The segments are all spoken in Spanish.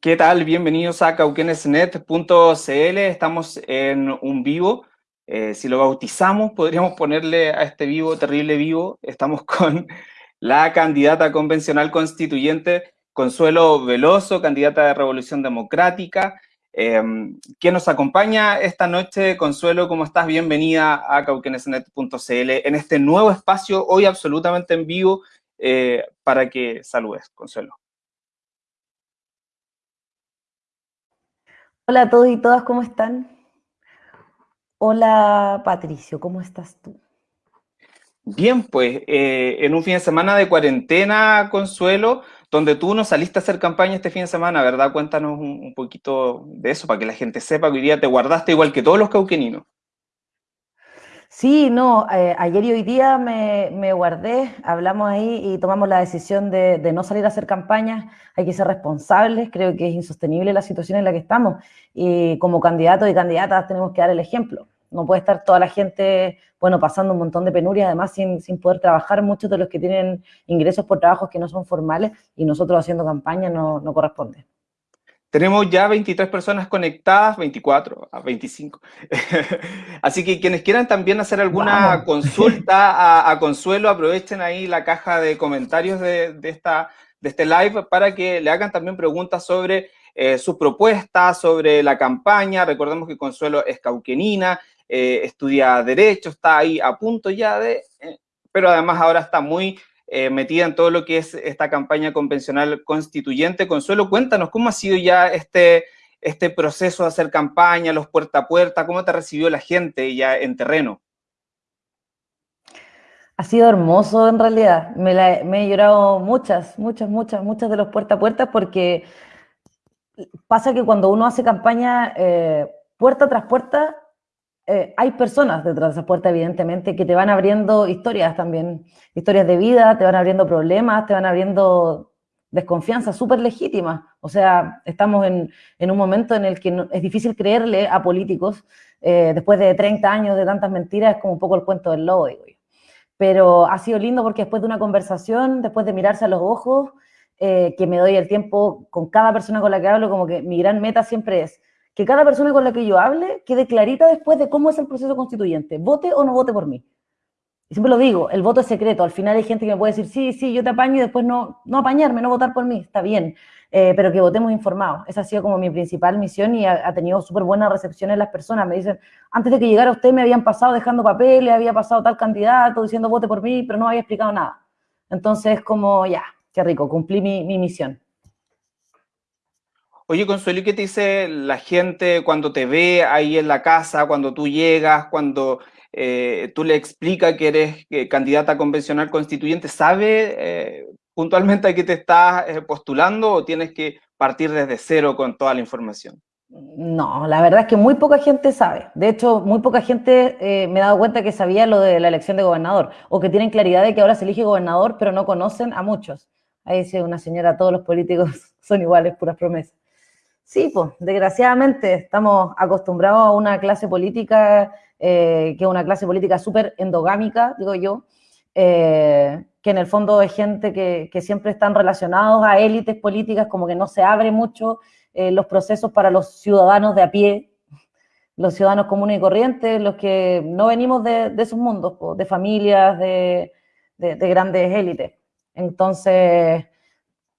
¿Qué tal? Bienvenidos a cauquenesnet.cl. Estamos en un vivo. Eh, si lo bautizamos, podríamos ponerle a este vivo, terrible vivo. Estamos con la candidata convencional constituyente Consuelo Veloso, candidata de Revolución Democrática, eh, nos acompaña esta noche. Consuelo, ¿cómo estás? Bienvenida a cauquenesnet.cl en este nuevo espacio, hoy absolutamente en vivo, eh, para que saludes, Consuelo. Hola a todos y todas, ¿cómo están? Hola Patricio, ¿cómo estás tú? Bien, pues eh, en un fin de semana de cuarentena, Consuelo, donde tú no saliste a hacer campaña este fin de semana, ¿verdad? Cuéntanos un, poquito de eso para que la gente sepa que hoy día te guardaste igual que todos los cauqueninos. Sí, no, eh, ayer y hoy día me, guardé, hablamos ahí y tomamos la decisión de, no salir a hacer campañas, hay que ser responsables, creo que es insostenible la situación en la que estamos y como candidatos y candidatas tenemos que dar el ejemplo. No puede estar toda la gente, bueno, pasando un montón de penurias, además sin, poder trabajar, muchos de los que tienen ingresos por trabajos que no son formales y nosotros haciendo campaña no, no corresponde. Tenemos ya 23 personas conectadas, 24 a 25. Así que quienes quieran también hacer alguna consulta a, Consuelo, aprovechen ahí la caja de comentarios de, esta, de este live para que le hagan también preguntas sobre eh, su propuesta, sobre la campaña. Recordemos que Consuelo es cauquenina, eh, estudia Derecho, está ahí a punto ya de... Eh, pero además ahora está muy eh, metida en todo lo que es esta campaña convencional constituyente. Consuelo, cuéntanos, ¿cómo ha sido ya este, este proceso de hacer campaña, los puerta a puerta? ¿Cómo te recibió la gente ya en terreno? Ha sido hermoso en realidad. Me, he llorado muchas, muchas, muchas, muchas de los puerta a puerta porque pasa que cuando uno hace campaña eh, puerta tras puerta, eh, hay personas detrás de esa puerta, evidentemente, que te van abriendo historias también, historias de vida, te van abriendo problemas, te van abriendo desconfianza súper legítima. O sea, estamos en, un momento en el que es difícil creerle a políticos, eh, después de 30 años de tantas mentiras, es como un poco el cuento del lobo, digo yo. Pero ha sido lindo porque después de una conversación, después de mirarse a los ojos, eh, que me doy el tiempo con cada persona con la que hablo, como que mi gran meta siempre es que cada persona con la que yo hable quede clarita después de cómo es el proceso constituyente, vote o no vote por mí. Y siempre lo digo, el voto es secreto, al final hay gente que me puede decir, sí, sí, yo te apaño y después no, no apañarme, no votar por mí, está bien, eh, pero que votemos informados. Esa ha sido como mi principal misión y ha, tenido súper buena recepción en las personas. Me dicen, antes de que llegara usted me habían pasado dejando papeles, había pasado tal candidato diciendo vote por mí, pero no había explicado nada. Entonces, como ya, qué rico, cumplí mi, mi misión. Oye, Consuelo, ¿y qué te dice la gente cuando te ve ahí en la casa, cuando tú llegas, cuando eh, tú le explicas que eres eh, candidata convencional constituyente? ¿Sabe eh, puntualmente a qué te estás postulando o tienes que partir desde cero con toda la información? No, la verdad es que muy poca gente sabe. De hecho, muy poca gente me he dado cuenta que sabía lo de la elección de gobernador o que tienen claridad de que ahora se elige gobernador, pero no conocen a muchos. Ahí dice una señora, todos los políticos son iguales, puras promesas. Sí, pues, desgraciadamente estamos acostumbrados a una clase política eh, que es una clase política súper endogámica, digo yo, eh, que en el fondo es gente que, siempre están relacionados a élites políticas, como que no se abre mucho eh, los procesos para los ciudadanos de a pie, los ciudadanos comunes y corrientes, los que no venimos de, esos mundos, de familias, de, de grandes élites. Entonces,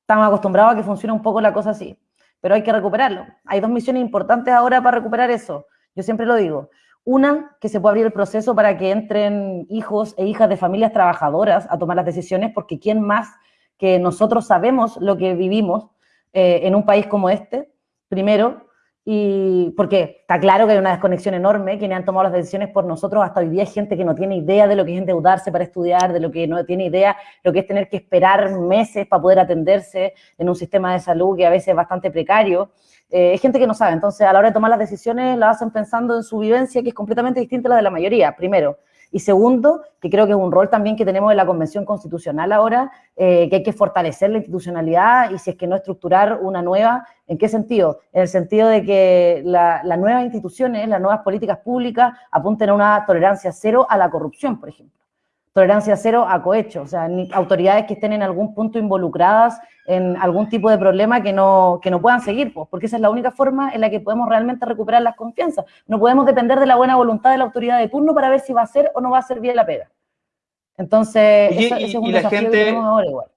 estamos acostumbrados a que funcione un poco la cosa así pero hay que recuperarlo. Hay dos misiones importantes ahora para recuperar eso. Yo siempre lo digo. Una, que se pueda abrir el proceso para que entren hijos e hijas de familias trabajadoras a tomar las decisiones, porque ¿quién más que nosotros sabemos lo que vivimos eh, en un país como este? Primero, y porque está claro que hay una desconexión enorme, quienes han tomado las decisiones por nosotros, hasta hoy día hay gente que no tiene idea de lo que es endeudarse para estudiar, de lo que no tiene idea, lo que es tener que esperar meses para poder atenderse en un sistema de salud que a veces es bastante precario. Eh, hay gente que no sabe, entonces a la hora de tomar las decisiones la hacen pensando en su vivencia, que es completamente distinta a la de la mayoría, primero. Y segundo, que creo que es un rol también que tenemos en la Convención Constitucional ahora, eh, que hay que fortalecer la institucionalidad y si es que no estructurar una nueva, ¿en qué sentido? En el sentido de que las nuevas instituciones, las nuevas políticas públicas apunten a una tolerancia cero a la corrupción, por ejemplo. Tolerancia cero a cohecho, o sea, ni autoridades que estén en algún punto involucradas en algún tipo de problema que no, que no puedan seguir, pues, porque esa es la única forma en la que podemos realmente recuperar las confianzas. No podemos depender de la buena voluntad de la autoridad de turno para ver si va a hacer o no va a hacer bien la pega. Entonces, y, ese es un desafío que tenemos ahora igual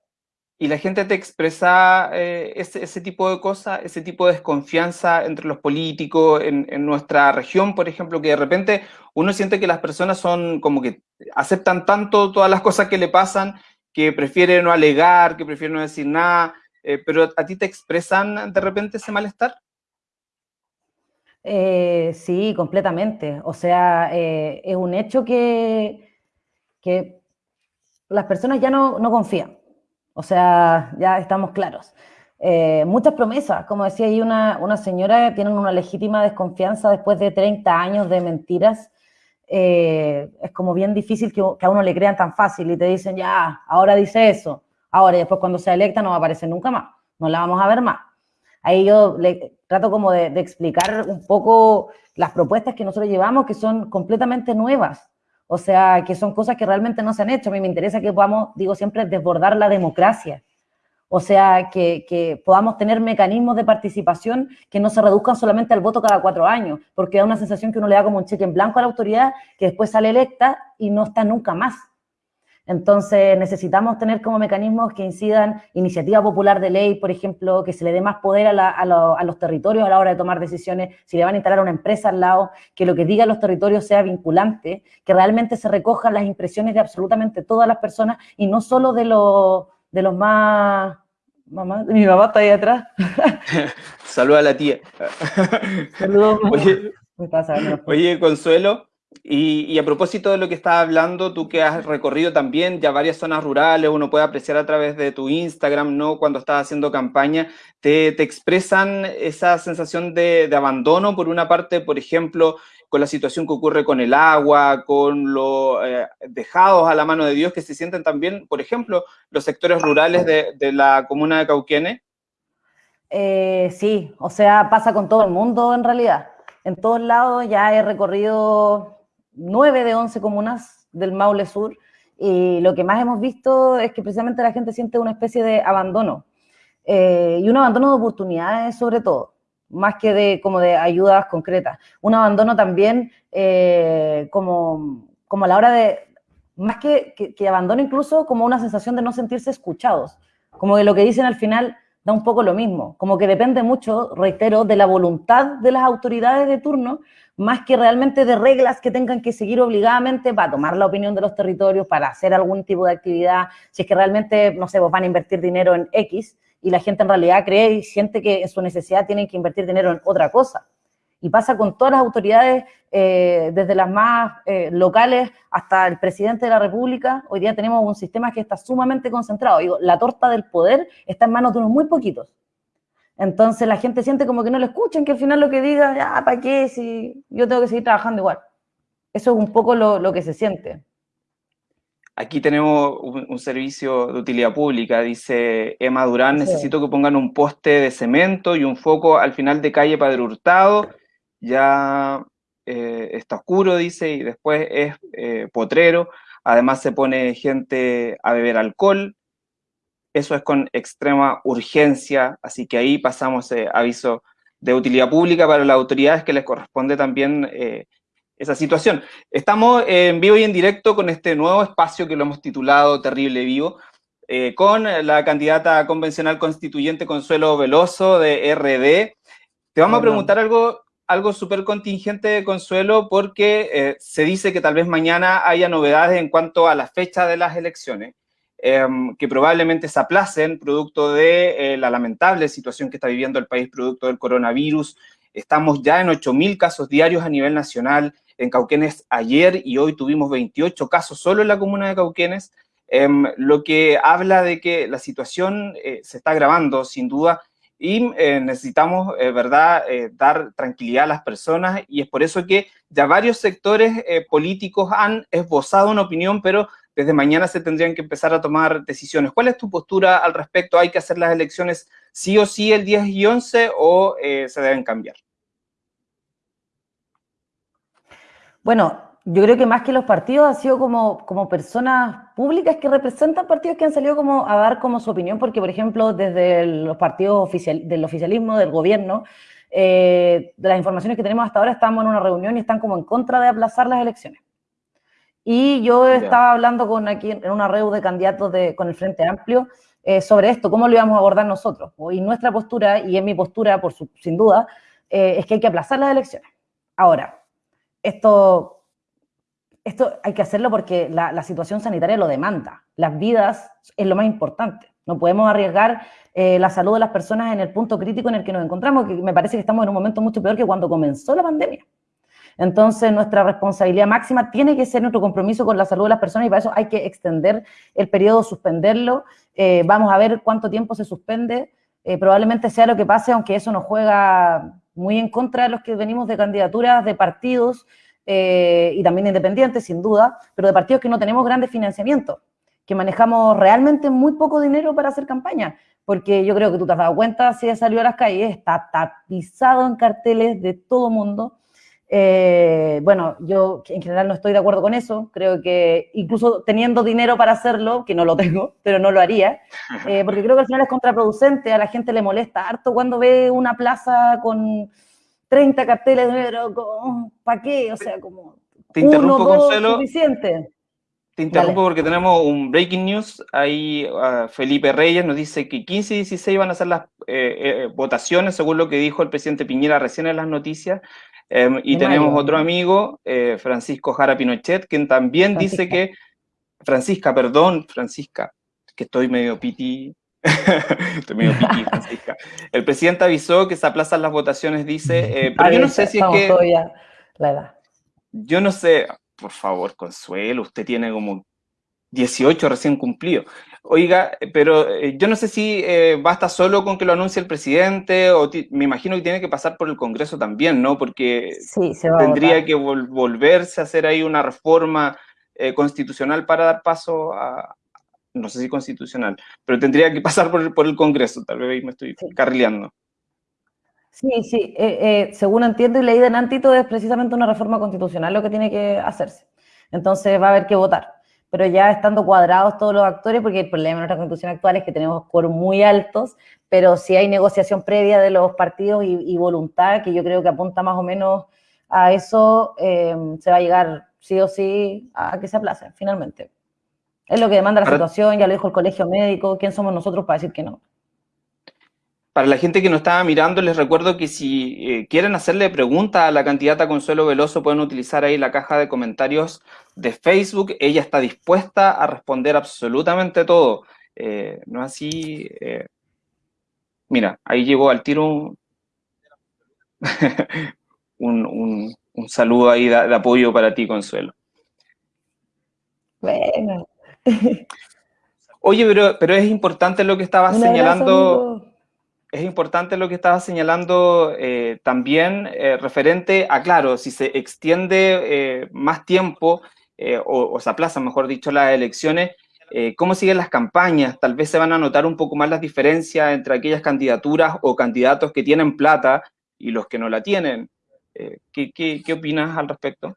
y la gente te expresa eh, ese, tipo de cosas, ese tipo de desconfianza entre los políticos en, nuestra región, por ejemplo, que de repente uno siente que las personas son como que aceptan tanto todas las cosas que le pasan que prefieren no alegar, que prefieren no decir nada, eh, pero ¿a ti te expresan de repente ese malestar? Eh, sí, completamente. O sea, es un hecho que, las personas ya no confían o sea, ya estamos claros. Eh, muchas promesas, como decía ahí una, una señora, tienen una legítima desconfianza después de 30 años de mentiras. Eh, es como bien difícil que, a uno le crean tan fácil y te dicen, ya, ahora dice eso, ahora y después cuando sea electa no va a aparecer nunca más, no la vamos a ver más. Ahí yo le trato como de, de explicar un poco las propuestas que nosotros llevamos, que son completamente nuevas. O sea, que son cosas que realmente no se han hecho. A mí me interesa que podamos, digo siempre, desbordar la democracia. O sea, que, podamos tener mecanismos de participación que no se reduzcan solamente al voto cada cuatro años, porque da una sensación que uno le da como un cheque en blanco a la autoridad que después sale electa y no está nunca más. Entonces necesitamos tener como mecanismos que incidan iniciativa popular de ley, por ejemplo, que se le dé más poder a, los territorios a la hora de tomar decisiones, si le van a instalar una empresa al lado, que lo que digan los territorios sea vinculante, que realmente se recojan las impresiones de absolutamente todas las personas y no solo de, los de los más... Mamá, mi mamá está ahí atrás. Saluda a la tía. Saludos. oye Consuelo, y, a propósito de lo que estás hablando, tú que has recorrido también ya varias zonas rurales, uno puede apreciar a través de tu Instagram, ¿no? Cuando estás haciendo campaña, te, expresan esa sensación de, abandono, por una parte, por ejemplo, con la situación que ocurre con el agua, con los eh, dejados a la mano de Dios, que se sienten también, por ejemplo, los sectores rurales de, la comuna de Cauquenes. Eh, sí, o sea, pasa con todo el mundo en realidad. En todos lados ya he recorrido 9 de 11 comunas del Maule Sur y lo que más hemos visto es que precisamente la gente siente una especie de abandono eh, y un abandono de oportunidades sobre todo, más que de, como de ayudas concretas. Un abandono también eh, como, como a la hora de, más que, que, que abandono incluso como una sensación de no sentirse escuchados, como que lo que dicen al final da un poco lo mismo, como que depende mucho, reitero, de la voluntad de las autoridades de turno, más que realmente de reglas que tengan que seguir obligadamente para tomar la opinión de los territorios, para hacer algún tipo de actividad, si es que realmente, no sé, vos van a invertir dinero en X y la gente en realidad cree y siente que en su necesidad tienen que invertir dinero en otra cosa y pasa con todas las autoridades, eh, desde las más eh, locales hasta el presidente de la República. Hoy día tenemos un sistema que está sumamente concentrado. Digo, la torta del poder está en manos de unos muy poquitos. Entonces la gente siente como que no le escuchan, que al final lo que diga, ya, ¿para qué? Si yo tengo que seguir trabajando igual. Eso es un poco lo, que se siente. Aquí tenemos un, servicio de utilidad pública, dice Emma Durán, necesito que pongan un poste de cemento y un foco al final de calle Padre Hurtado ya eh, está oscuro, dice, y después es eh, potrero, además se pone gente a beber alcohol, eso es con extrema urgencia, así que ahí pasamos eh, aviso de utilidad pública para las autoridades que les corresponde también esa situación. Estamos en vivo y en directo con este nuevo espacio que lo hemos titulado Terrible Vivo, con la candidata convencional constituyente Consuelo Veloso de RD. Te vamos a preguntar algo algo súper contingente de consuelo porque eh, se dice que tal vez mañana haya novedades en cuanto a la fecha de las elecciones, em, que probablemente se aplacen producto de eh, la lamentable situación que está viviendo el país producto del coronavirus. Estamos ya en 8.000 casos diarios a nivel nacional. En Cauquenes ayer y hoy tuvimos 28 casos solo en la comuna de Cauquenes, em, lo que habla de que la situación eh, se está agravando sin duda y eh, necesitamos, eh, ¿verdad?, eh, dar tranquilidad a las personas y es por eso que ya varios sectores políticos han esbozado una opinión, pero desde mañana se tendrían que empezar a tomar decisiones. ¿Cuál es tu postura al respecto? ¿Hay que hacer las elecciones sí o sí el 10 y 11 o se deben cambiar? Bueno, yo creo que más que los partidos ha sido como, como personas públicas que representan partidos que han salido como a dar como su opinión, porque por ejemplo desde los partidos oficial, del oficialismo, del gobierno, eh, de las informaciones que tenemos hasta ahora estamos en una reunión y están como en contra de aplazar las elecciones. Y yo estaba hablando con aquí en una red de candidatos de, con el Frente Amplio eh, sobre esto, cómo lo íbamos a abordar nosotros. Y nuestra postura, y es mi postura por sin duda, eh, es que hay que aplazar las elecciones. Ahora, esto, esto hay que hacerlo porque la, situación sanitaria lo demanda. Las vidas es lo más importante. No podemos arriesgar eh, la salud de las personas en el punto crítico en el que nos encontramos, que me parece que estamos en un momento mucho peor que cuando comenzó la pandemia. Entonces, nuestra responsabilidad máxima tiene que ser nuestro compromiso con la salud de las personas y para eso hay que extender el periodo, suspenderlo. Eh, vamos a ver cuánto tiempo se suspende. Eh, probablemente sea lo que pase, aunque eso nos juega muy en contra de los que venimos de candidaturas de partidos eh, y también independientes, sin duda, pero de partidos que no tenemos grandes financiamientos, que manejamos realmente muy poco dinero para hacer campaña, porque yo creo que tú te has dado cuenta, si ya salió a las calles, está tapizado en carteles de todo mundo, eh, bueno, yo en general no estoy de acuerdo con eso. Creo que incluso teniendo dinero para hacerlo, que no lo tengo, pero no lo haría, eh, porque creo que al final es contraproducente. A la gente le molesta harto cuando ve una plaza con 30 carteles de negro. ¿Para qué? O sea, como. Te interrumpo, uno, Consuelo. Suficiente. Te interrumpo porque tenemos un breaking news. Ahí uh, Felipe Reyes nos dice que 15 y 16 van a ser las eh, votaciones, según lo que dijo el presidente Piñera recién en las noticias. Em, y tenemos otro amigo, eh, Francisco Jara Pinochet, quien también dice que, Francisca, perdón, Francisca, que estoy medio piti, estoy medio piti, Francisca. El presidente avisó que se aplazan las votaciones, dice, eh, pero yo no sé si es que... La edad. Yo no sé, por favor, Consuelo, usted tiene como 18 recién cumplido. Oiga, pero eh, yo no sé si eh, basta solo con que lo anuncie el presidente, o me imagino que tiene que pasar por el Congreso también, ¿no? Porque tendría que volverse a hacer ahí una reforma eh, constitucional para dar paso a, no sé si constitucional, pero tendría que pasar por, por el Congreso, tal vez me estoy carrileando. Sí, sí, según entiendo y leí de Nantito, es precisamente una reforma constitucional lo que tiene que hacerse. Entonces va a haber que votar pero ya estando cuadrados todos los actores, porque el problema de nuestra constitución actual es que tenemos quórum muy altos, pero si hay negociación previa de los partidos y, voluntad, que yo creo que apunta más o menos a eso, eh, se va a llegar sí o sí a que se aplace, finalmente. Es lo que demanda la situación, ya lo dijo el colegio médico, ¿quién somos nosotros para decir que no? Para la gente que nos estaba mirando, les recuerdo que si eh, quieren hacerle preguntas a la candidata Consuelo Veloso, pueden utilizar ahí la caja de comentarios de Facebook. Ella está dispuesta a responder absolutamente todo. Eh, no así... Eh, mira, ahí llegó al tiro un, saludo ahí de, apoyo para ti, Consuelo. Bueno. Oye, pero, pero es importante lo que estabas señalando es importante lo que estaba señalando eh, también eh, referente a, claro, si se extiende eh, más tiempo o, se aplazan, mejor dicho, las elecciones, ¿cómo siguen las campañas? Tal vez se van a notar un poco más las diferencias entre aquellas candidaturas o candidatos que tienen plata y los que no la tienen. ¿qué, qué opinas al respecto?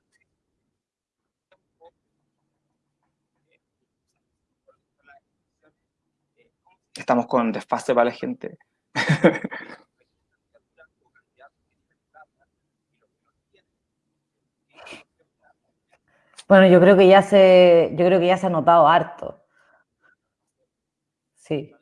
Estamos con desfase para la gente. Bueno, yo creo que ya se, yo creo que ya se ha notado harto. Sí.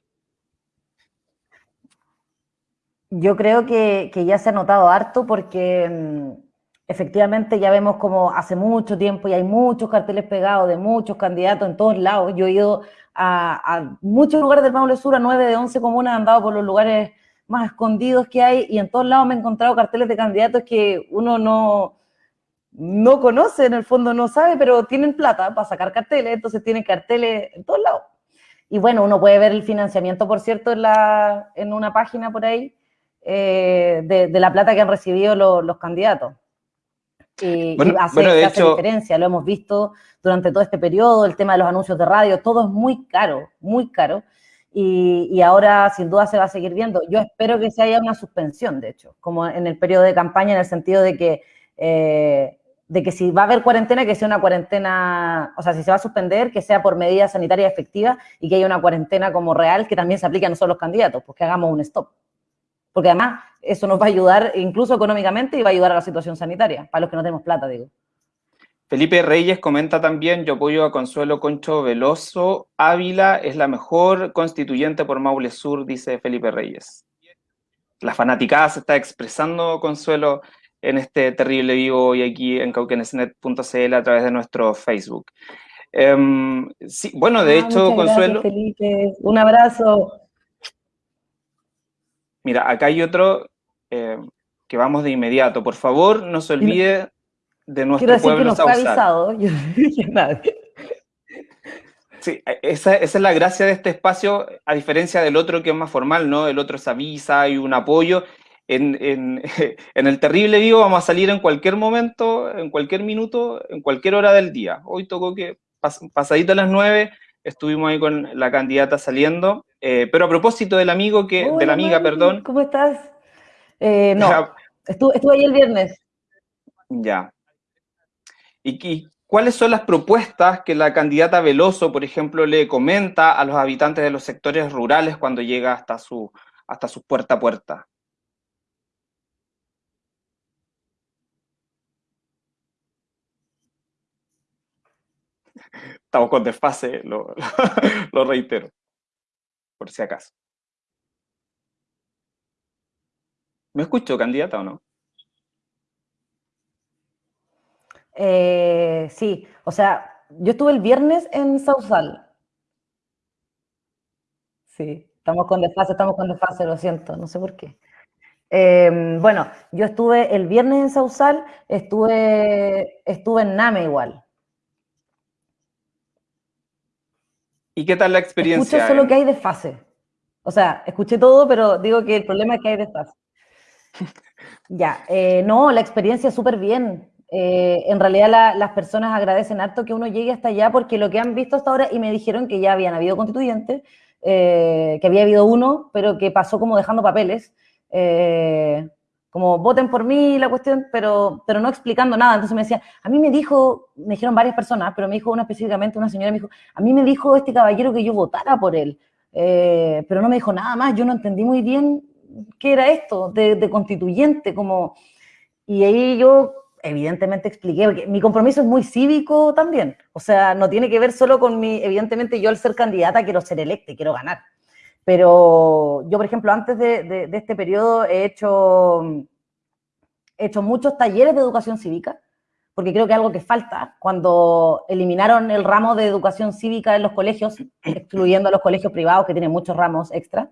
Yo creo que, ya se ha notado harto porque mm, efectivamente ya vemos como hace mucho tiempo y hay muchos carteles pegados de muchos candidatos en todos lados. Yo he ido a, muchos lugares del Maule Sur, a 9 de 11 comunas, han andado por los lugares más escondidos que hay y en todos lados me he encontrado carteles de candidatos que uno no, no conoce, en el fondo no sabe, pero tienen plata para sacar carteles, entonces tienen carteles en todos lados. Y bueno, uno puede ver el financiamiento, por cierto, en, la, en una página por ahí, eh, de, la plata que han recibido los candidatos. Y, hace, hace diferencia, lo hemos visto durante todo este periodo, el tema de los anuncios de radio, todo es muy caro, muy caro, y, ahora sin duda se va a seguir viendo. Yo espero que se haya una suspensión, de hecho, como en el periodo de campaña, en el sentido de que, eh, de que si va a haber cuarentena, que sea una cuarentena, o sea, si se va a suspender, que sea por medidas sanitarias efectivas y que haya una cuarentena como real que también se aplique a nosotros los candidatos, pues que hagamos un stop. Porque además eso nos va a ayudar incluso económicamente y va a ayudar a la situación sanitaria, para los que no tenemos plata, digo. Felipe Reyes comenta también, yo apoyo a Consuelo Concho Veloso, Ávila es la mejor constituyente por Maule Sur, dice Felipe Reyes. La fanaticada se está expresando, Consuelo, en este terrible vivo hoy aquí en cauquenesnet.cl a través de nuestro Facebook. Em, sí, bueno, de ah, hecho, Consuelo... Felipe. Un abrazo. Mira, acá hay otro eh, que vamos de inmediato. Por favor, no se olvide de nuestro Quiero decir pueblo que nos avisado. Yo no dije nada. Sí, esa, esa, es la gracia de este espacio, a diferencia del otro que es más formal, ¿no? El otro es avisa y un apoyo, en, el terrible vivo vamos a salir en cualquier momento, en cualquier minuto, en cualquier hora del día. Hoy tocó que pasadito a las nueve estuvimos ahí con la candidata saliendo, eh, pero a propósito del amigo que, de la amiga, perdón. ¿Cómo estás? Eh, no, estuve, estuve, ahí el viernes. Ya. ¿Y, ¿Y cuáles son las propuestas que la candidata Veloso, por ejemplo, le comenta a los habitantes de los sectores rurales cuando llega hasta su, hasta su puerta a puerta? Estamos con desfase, lo, reitero, por si acaso. ¿Me escucho, candidata, o no? Eh, sí, o sea, yo estuve el viernes en Sausal. Sí, estamos con desfase, estamos con desfase, lo siento, no sé por qué. Em, bueno, yo estuve el viernes en Sausal, estuve, estuve en Name igual. ¿Y qué tal la experiencia? Escucho solo que hay desfase. O sea, escuché todo, pero digo que el problema es que hay desfase. ya, eh, no, la experiencia es súper bien. Eh, en realidad las personas agradecen harto que uno llegue hasta allá porque lo que han visto hasta ahora, y me dijeron que ya habían habido constituyentes, eh, que había habido uno, pero que pasó como dejando papeles como voten por mí la cuestión, pero, pero no explicando nada. Entonces me decía, a mí me dijo, me dijeron varias personas, pero me dijo una específicamente, una señora me dijo, a mí me dijo este caballero que yo votara por él, eh, pero no me dijo nada más, yo no entendí muy bien qué era esto de, constituyente, como... Y ahí yo evidentemente expliqué, porque mi compromiso es muy cívico también, o sea, no tiene que ver solo con mi, evidentemente yo al ser candidata quiero ser electa, quiero ganar, pero yo, por ejemplo, antes de, este periodo he hecho, he hecho muchos talleres de educación cívica, porque creo que es algo que falta. Cuando eliminaron el ramo de educación cívica en los colegios, excluyendo a los colegios privados que tienen muchos ramos extra,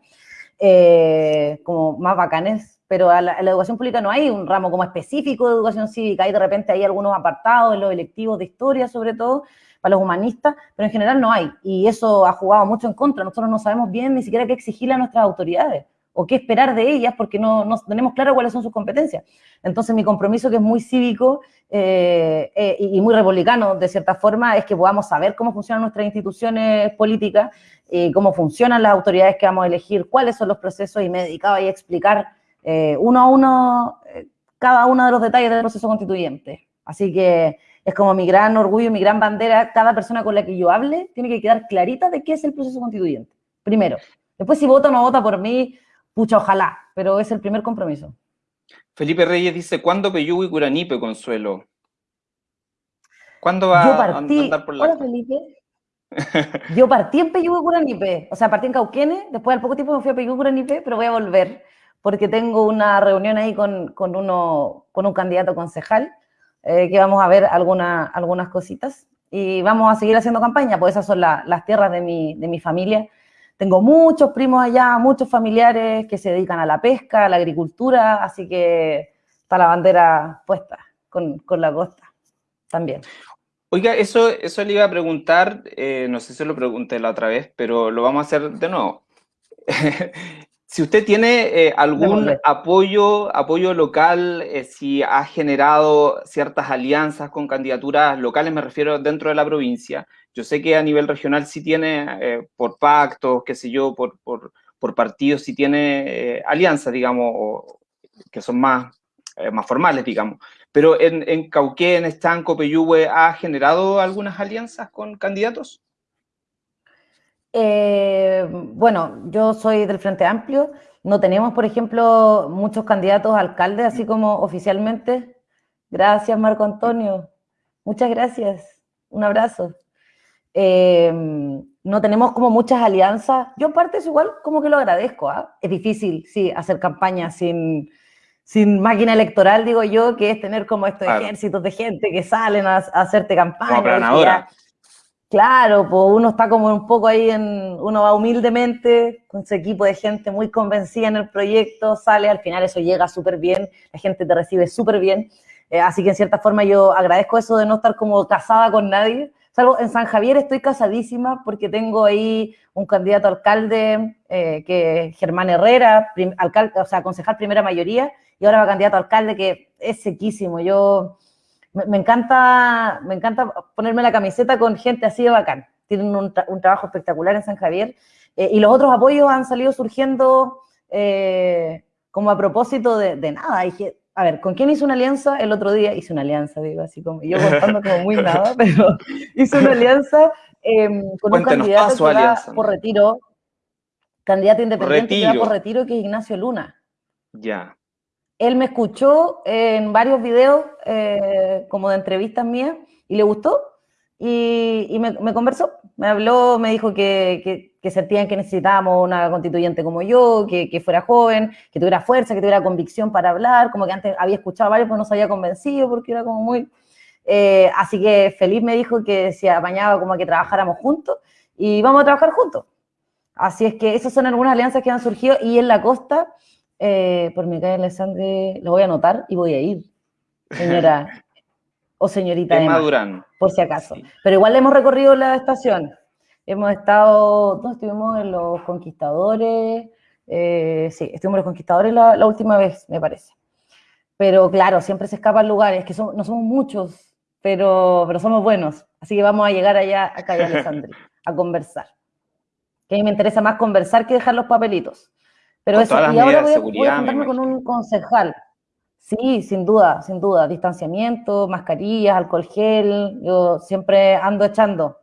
eh, como más bacanes, pero en la, la, educación pública no hay un ramo como específico de educación cívica, hay de repente hay algunos apartados en los electivos de historia sobre todo, para los humanistas, pero en general no hay. Y eso ha jugado mucho en contra. Nosotros no sabemos bien ni siquiera qué exigirle a nuestras autoridades o qué esperar de ellas porque no, no tenemos claro cuáles son sus competencias. Entonces mi compromiso, que es muy cívico eh, eh, y muy republicano de cierta forma, es que podamos saber cómo funcionan nuestras instituciones políticas, y cómo funcionan las autoridades que vamos a elegir, cuáles son los procesos y me dedicaba a explicar eh, uno a uno cada uno de los detalles del proceso constituyente. Así que es como mi gran orgullo, mi gran bandera, cada persona con la que yo hable tiene que quedar clarita de qué es el proceso constituyente, primero. Después si vota o no vota por mí, pucha, ojalá, pero es el primer compromiso. Felipe Reyes dice, ¿cuándo Peyú y Curanipe, Consuelo? ¿Cuándo va a andar por la... Hola, Felipe. Yo partí en Peyú y Curanipe, o sea, partí en Cauquene, después al poco tiempo me fui a Peyú y Curanipe, pero voy a volver, porque tengo una reunión ahí con, con, uno, con un candidato concejal, eh, que vamos a ver alguna, algunas cositas y vamos a seguir haciendo campaña, pues esas son las tierras de mi, de mi familia. Tengo muchos primos allá, muchos familiares que se dedican a la pesca, a la agricultura, así que está la bandera puesta con, con la costa también. Oiga, eso, eso le iba a preguntar, eh, no sé si lo pregunté la otra vez, pero lo vamos a hacer de nuevo. Si usted tiene eh, algún apoyo, apoyo local, eh, si ha generado ciertas alianzas con candidaturas locales, me refiero dentro de la provincia. Yo sé que a nivel regional sí tiene, eh, por pactos, qué sé yo, por, por, por partidos, sí tiene alianzas, digamos, que son más, más formales, digamos. Pero en, en Cauquén, Estanco, Peyúgue, ¿ha generado algunas alianzas con candidatos? Eh, bueno, yo soy del Frente Amplio. No tenemos, por ejemplo, muchos candidatos a alcalde, así como oficialmente. Gracias, Marco Antonio. Muchas gracias. Un abrazo. Eh, no tenemos como muchas alianzas. Yo en parte es igual como que lo agradezco. ¿ah? Es difícil, sí, hacer campaña sin, sin máquina electoral, digo yo, que es tener como estos ejércitos de gente que salen a, hacerte campaña. Claro, pues uno está como un poco ahí en, uno va humildemente con su equipo de gente muy convencida en el proyecto, sale, al final eso llega súper bien, la gente te recibe súper bien, eh, así que en cierta forma yo agradezco eso de no estar como casada con nadie, salvo en San Javier estoy casadísima porque tengo ahí un candidato alcalde eh, que Germán Herrera, alcalde, o sea, concejal primera mayoría, y ahora va candidato alcalde que es sequísimo, yo me, encanta, me encanta ponerme la camiseta con gente así de bacán. Tienen un, trabajo espectacular en San Javier. Eh, y los otros apoyos han salido surgiendo eh, como a propósito de, nada. Dije, a ver, ¿con quién hice una alianza? El otro día hice una alianza, digo, así como yo contando como muy nada, pero hice una alianza em, con un candidato que va por retiro, candidato independiente que va por retiro, que es Ignacio Luna. Ya él me escuchó en varios videos eh, como de entrevistas mías y le gustó y, me, conversó, me habló, me dijo que, que, sentían que necesitábamos una constituyente como yo, que, fuera joven, que tuviera fuerza, que tuviera convicción para hablar, como que antes había escuchado varios, pero no se había convencido porque era como muy... Eh, así que feliz me dijo que se apañaba como que trabajáramos juntos y vamos a trabajar juntos. Así es que esas son algunas alianzas que han surgido y en la costa eh, por mi calle Alessandre, lo voy a anotar y voy a ir, señora o señorita Emma, Durán. por si acaso. Pero igual hemos recorrido la estación. Hemos estado, ¿dónde estuvimos? En los Conquistadores. Eh, sí, estuvimos en los Conquistadores la, última vez, me parece. Pero claro, siempre se escapan lugares, que no somos muchos, pero, pero somos buenos. Así que vamos a llegar allá a Calle Alessandre a conversar. Que a mí me interesa más conversar que dejar los papelitos. Pero eso, y ahora voy a, juntarme con un concejal. Sí, sin duda, sin duda. Distanciamiento, mascarillas, alcohol gel. Yo siempre ando echando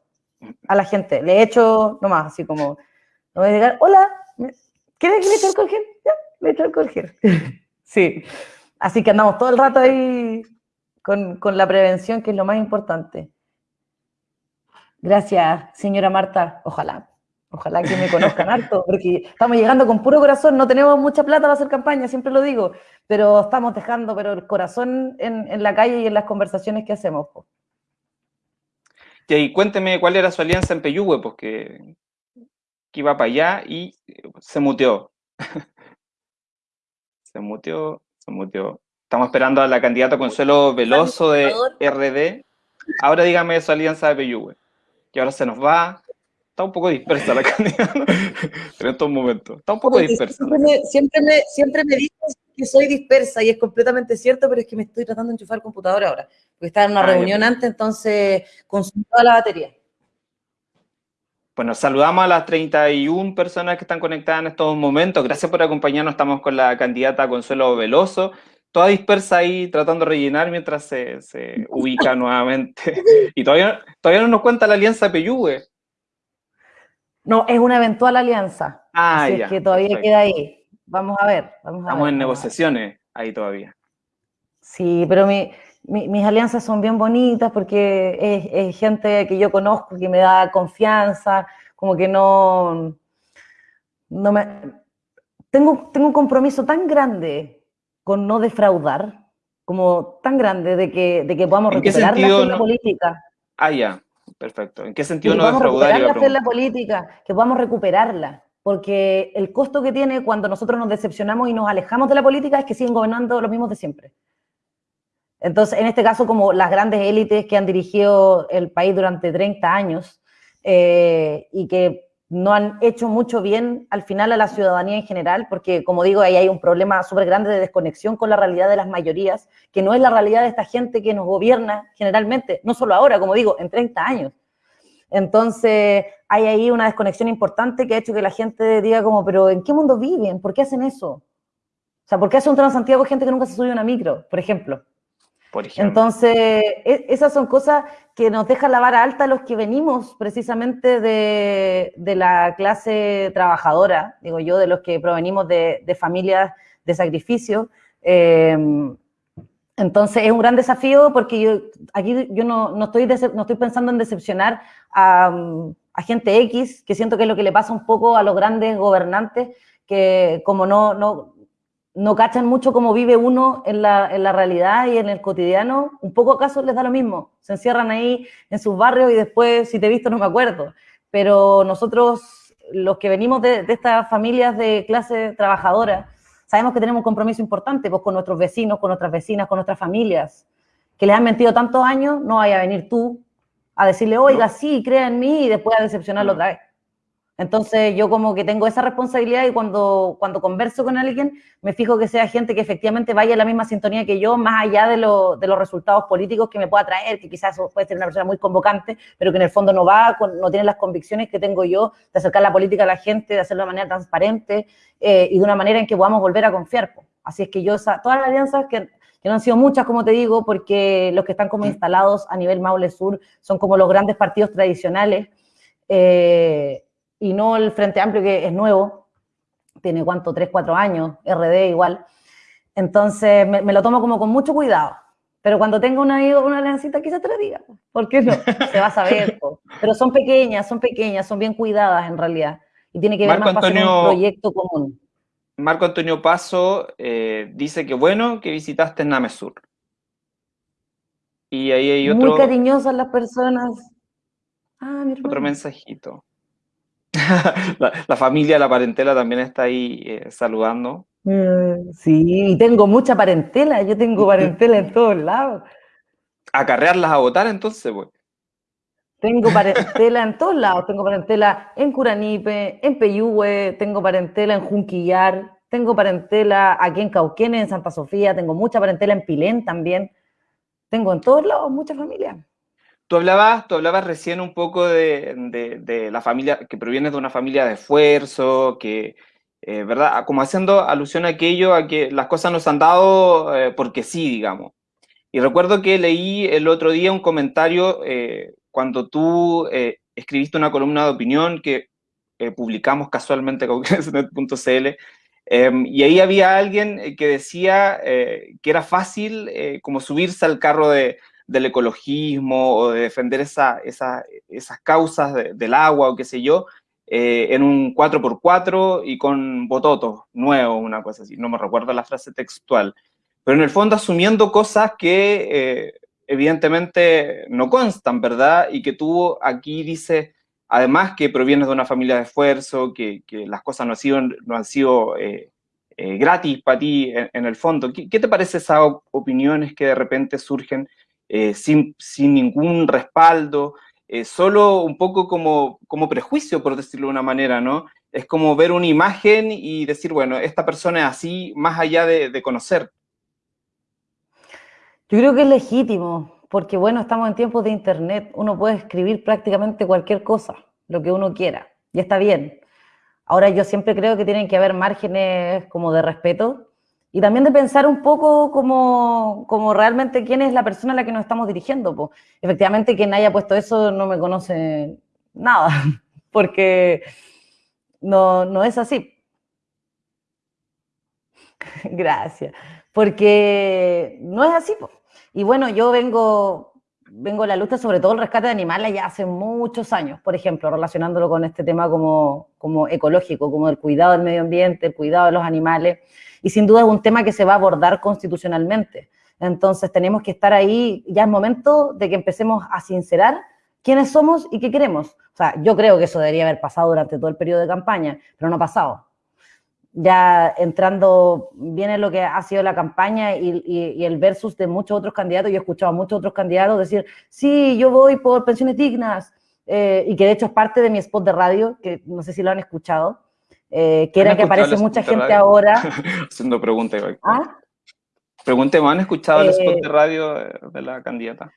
a la gente. Le echo nomás, así como, no voy a llegar, hola, ¿quieres que le eche alcohol gel? Ya, le echo alcohol gel. sí. Así que andamos todo el rato ahí con, con la prevención, que es lo más importante. Gracias, señora Marta. Ojalá. Ojalá que me conozcan harto, porque estamos llegando con puro corazón, no tenemos mucha plata para hacer campaña, siempre lo digo, pero estamos dejando pero el corazón en, la calle y en las conversaciones que hacemos. Y cuénteme cuál era su alianza en Peyúgue, porque que iba para allá y se muteó. se muteó, se muteó. Estamos esperando a la candidata Consuelo Veloso de RD. Ahora dígame su alianza de Peyúgue. Que ahora se nos va, está un poco dispersa la candidata en estos momentos. Está un poco dispersa. Siempre me, siempre, me, dices que soy dispersa y es completamente cierto, pero es que me estoy tratando de enchufar el computador ahora. Porque estaba en una ah, reunión antes, entonces consultaba la batería. Bueno, saludamos a las 31 personas que están conectadas en estos momentos. Gracias por acompañarnos. Estamos con la candidata Consuelo Veloso, toda dispersa ahí tratando de rellenar mientras se, se ubica nuevamente. Y todavía, todavía no nos cuenta la alianza Peyúgue. No, es una eventual alianza. Ah, así Es que todavía queda ahí. Vamos a ver. Vamos Estamos en negociaciones ahí todavía. Sí, pero mis alianzas son bien bonitas porque es, gente que yo conozco, que me da confianza, como que no, no me... Tengo, tengo un compromiso tan grande con no defraudar, como tan grande de que, de que podamos recuperar la política. Ah, ya. Perfecto. ¿En qué sentido no defraudar? la fe la política, que podamos recuperarla. Porque el costo que tiene cuando nosotros nos decepcionamos y nos alejamos de la política es que siguen gobernando los mismos de siempre. Entonces, en este caso, como las grandes élites que han dirigido el país durante 30 años eh, y que no han hecho mucho bien al final a la ciudadanía en general, porque como digo, ahí hay un problema súper grande de desconexión con la realidad de las mayorías, que no es la realidad de esta gente que nos gobierna generalmente, no solo ahora, como digo, en 30 años. Entonces, hay ahí una desconexión importante que ha hecho que la gente diga como, pero ¿en qué mundo viven? ¿Por qué hacen eso? O sea, ¿por qué hace un Transantiago gente que nunca se subió a una micro, por ejemplo? Entonces, e, esas son cosas que nos dejan la vara alta los que venimos precisamente de, la clase trabajadora, digo yo, de los que provenimos de, familias de sacrificio. Em, entonces es un gran desafío porque yo aquí yo no, estoy, no estoy pensando en decepcionar a, a, gente X, que siento que es lo que le pasa un poco a los grandes gobernantes, que como no, no, no cachan mucho cómo vive uno en la, en la, realidad y en el cotidiano, un poco acaso les da lo mismo. Se encierran ahí en sus barrios y después, si te he visto, no me acuerdo. Pero nosotros, los que venimos de, de estas familias de clase trabajadora, sabemos que tenemos un compromiso importante pues, con nuestros vecinos, con nuestras vecinas, con nuestras familias, que les han mentido tantos años, no vaya a venir tú a decirle, oiga, sí, crea en mí y después a decepcionarlo otra vez. Entonces yo como que tengo esa responsabilidad y cuando, cuando converso con alguien me fijo que sea gente que efectivamente vaya en la misma sintonía que yo, más allá de, de los resultados políticos que me pueda traer, que quizás puede ser una persona muy convocante, pero que en el fondo no va, no tiene las convicciones que tengo yo de acercar la política a la gente, de hacerlo de manera transparente eh, y de una manera en que podamos volver a confiar. Así es que yo, todas las alianzas que, que no han sido muchas, como te digo, porque los que están como instalados a nivel Maule Sur son como los grandes partidos tradicionales, eh, y no el Frente Amplio que es nuevo, tiene cuánto, tres, cuatro años, RD igual. Entonces me, lo tomo como con mucho cuidado. Pero cuando tenga una, una aliancita, quizás te lo diga. ¿Por qué no? Se va a saber. Pero son pequeñas, son pequeñas, son bien cuidadas en realidad. Y tiene que ver más con un proyecto común. Marco Antonio Paso eh, dice que bueno que visitaste Namesur. Y ahí hay otro... Muy cariñosas las personas. Ah, mi Otro mensajito. la, familia, la parentela también está ahí eh, saludando. Mm, sí, y tengo mucha parentela, yo tengo parentela en todos lados. ¿Acarrearlas a votar entonces, pues? Tengo parentela en todos lados, tengo parentela en Curanipe, en Peyúgue, tengo parentela en Junquillar, tengo parentela aquí en Cauquenes, en Santa Sofía, tengo mucha parentela en Pilén también. Tengo en todos lados mucha familia. Tú hablabas, tú hablabas recién un poco de, la familia, que proviene de una familia de esfuerzo, que, eh, ¿verdad? Como haciendo alusión a aquello, a que las cosas nos han dado eh, porque sí, digamos. Y recuerdo que leí el otro día un comentario eh, cuando tú escribiste una columna de opinión que publicamos casualmente con .cl, em, y ahí había alguien que decía que era fácil como subirse al carro de, del ecologismo o de defender esa, esas causas del agua o qué sé yo, eh, en un 4x4 y con bototos nuevos, una cosa así. No me recuerdo la frase textual. Pero en el fondo asumiendo cosas que eh, evidentemente no constan, ¿verdad? Y que tú aquí dices, además que provienes de una familia de esfuerzo, que, las cosas no han sido, no han sido eh, gratis para ti en, el fondo. ¿Qué, ¿Qué, te parece esas opiniones que de repente surgen eh, sin, sin, ningún respaldo, eh, solo un poco como, como prejuicio, por decirlo de una manera, ¿no? Es como ver una imagen y decir, bueno, esta persona es así, más allá de, conocer. Yo creo que es legítimo, porque bueno, estamos en tiempos de internet, uno puede escribir prácticamente cualquier cosa, lo que uno quiera, y está bien. Ahora yo siempre creo que tienen que haber márgenes como de respeto, y también de pensar un poco como, como, realmente quién es la persona a la que nos estamos dirigiendo. Pues. Efectivamente, quien haya puesto eso no me conoce nada, porque no, no es así. Gracias. Porque no es así. Y bueno, yo vengo, vengo a la lucha sobre todo el rescate de animales ya hace muchos años, por ejemplo, relacionándolo con este tema como, como ecológico, como el cuidado del medio ambiente, el cuidado de los animales y sin duda es un tema que se va a abordar constitucionalmente. Entonces tenemos que estar ahí, ya es momento de que empecemos a sincerar quiénes somos y qué queremos. O sea, yo creo que eso debería haber pasado durante todo el periodo de campaña, pero no ha pasado. Ya entrando, viene lo que ha sido la campaña y, el versus de muchos otros candidatos. Yo he escuchado a muchos otros candidatos decir, sí, yo voy por pensiones dignas, eh, y que de hecho es parte de mi spot de radio, que no sé si lo han escuchado, eh, que era que aparece mucha gente ahora. Haciendo preguntas. ¿Ah? Preguntemos, ¿han escuchado el spot eh, de radio de la candidata?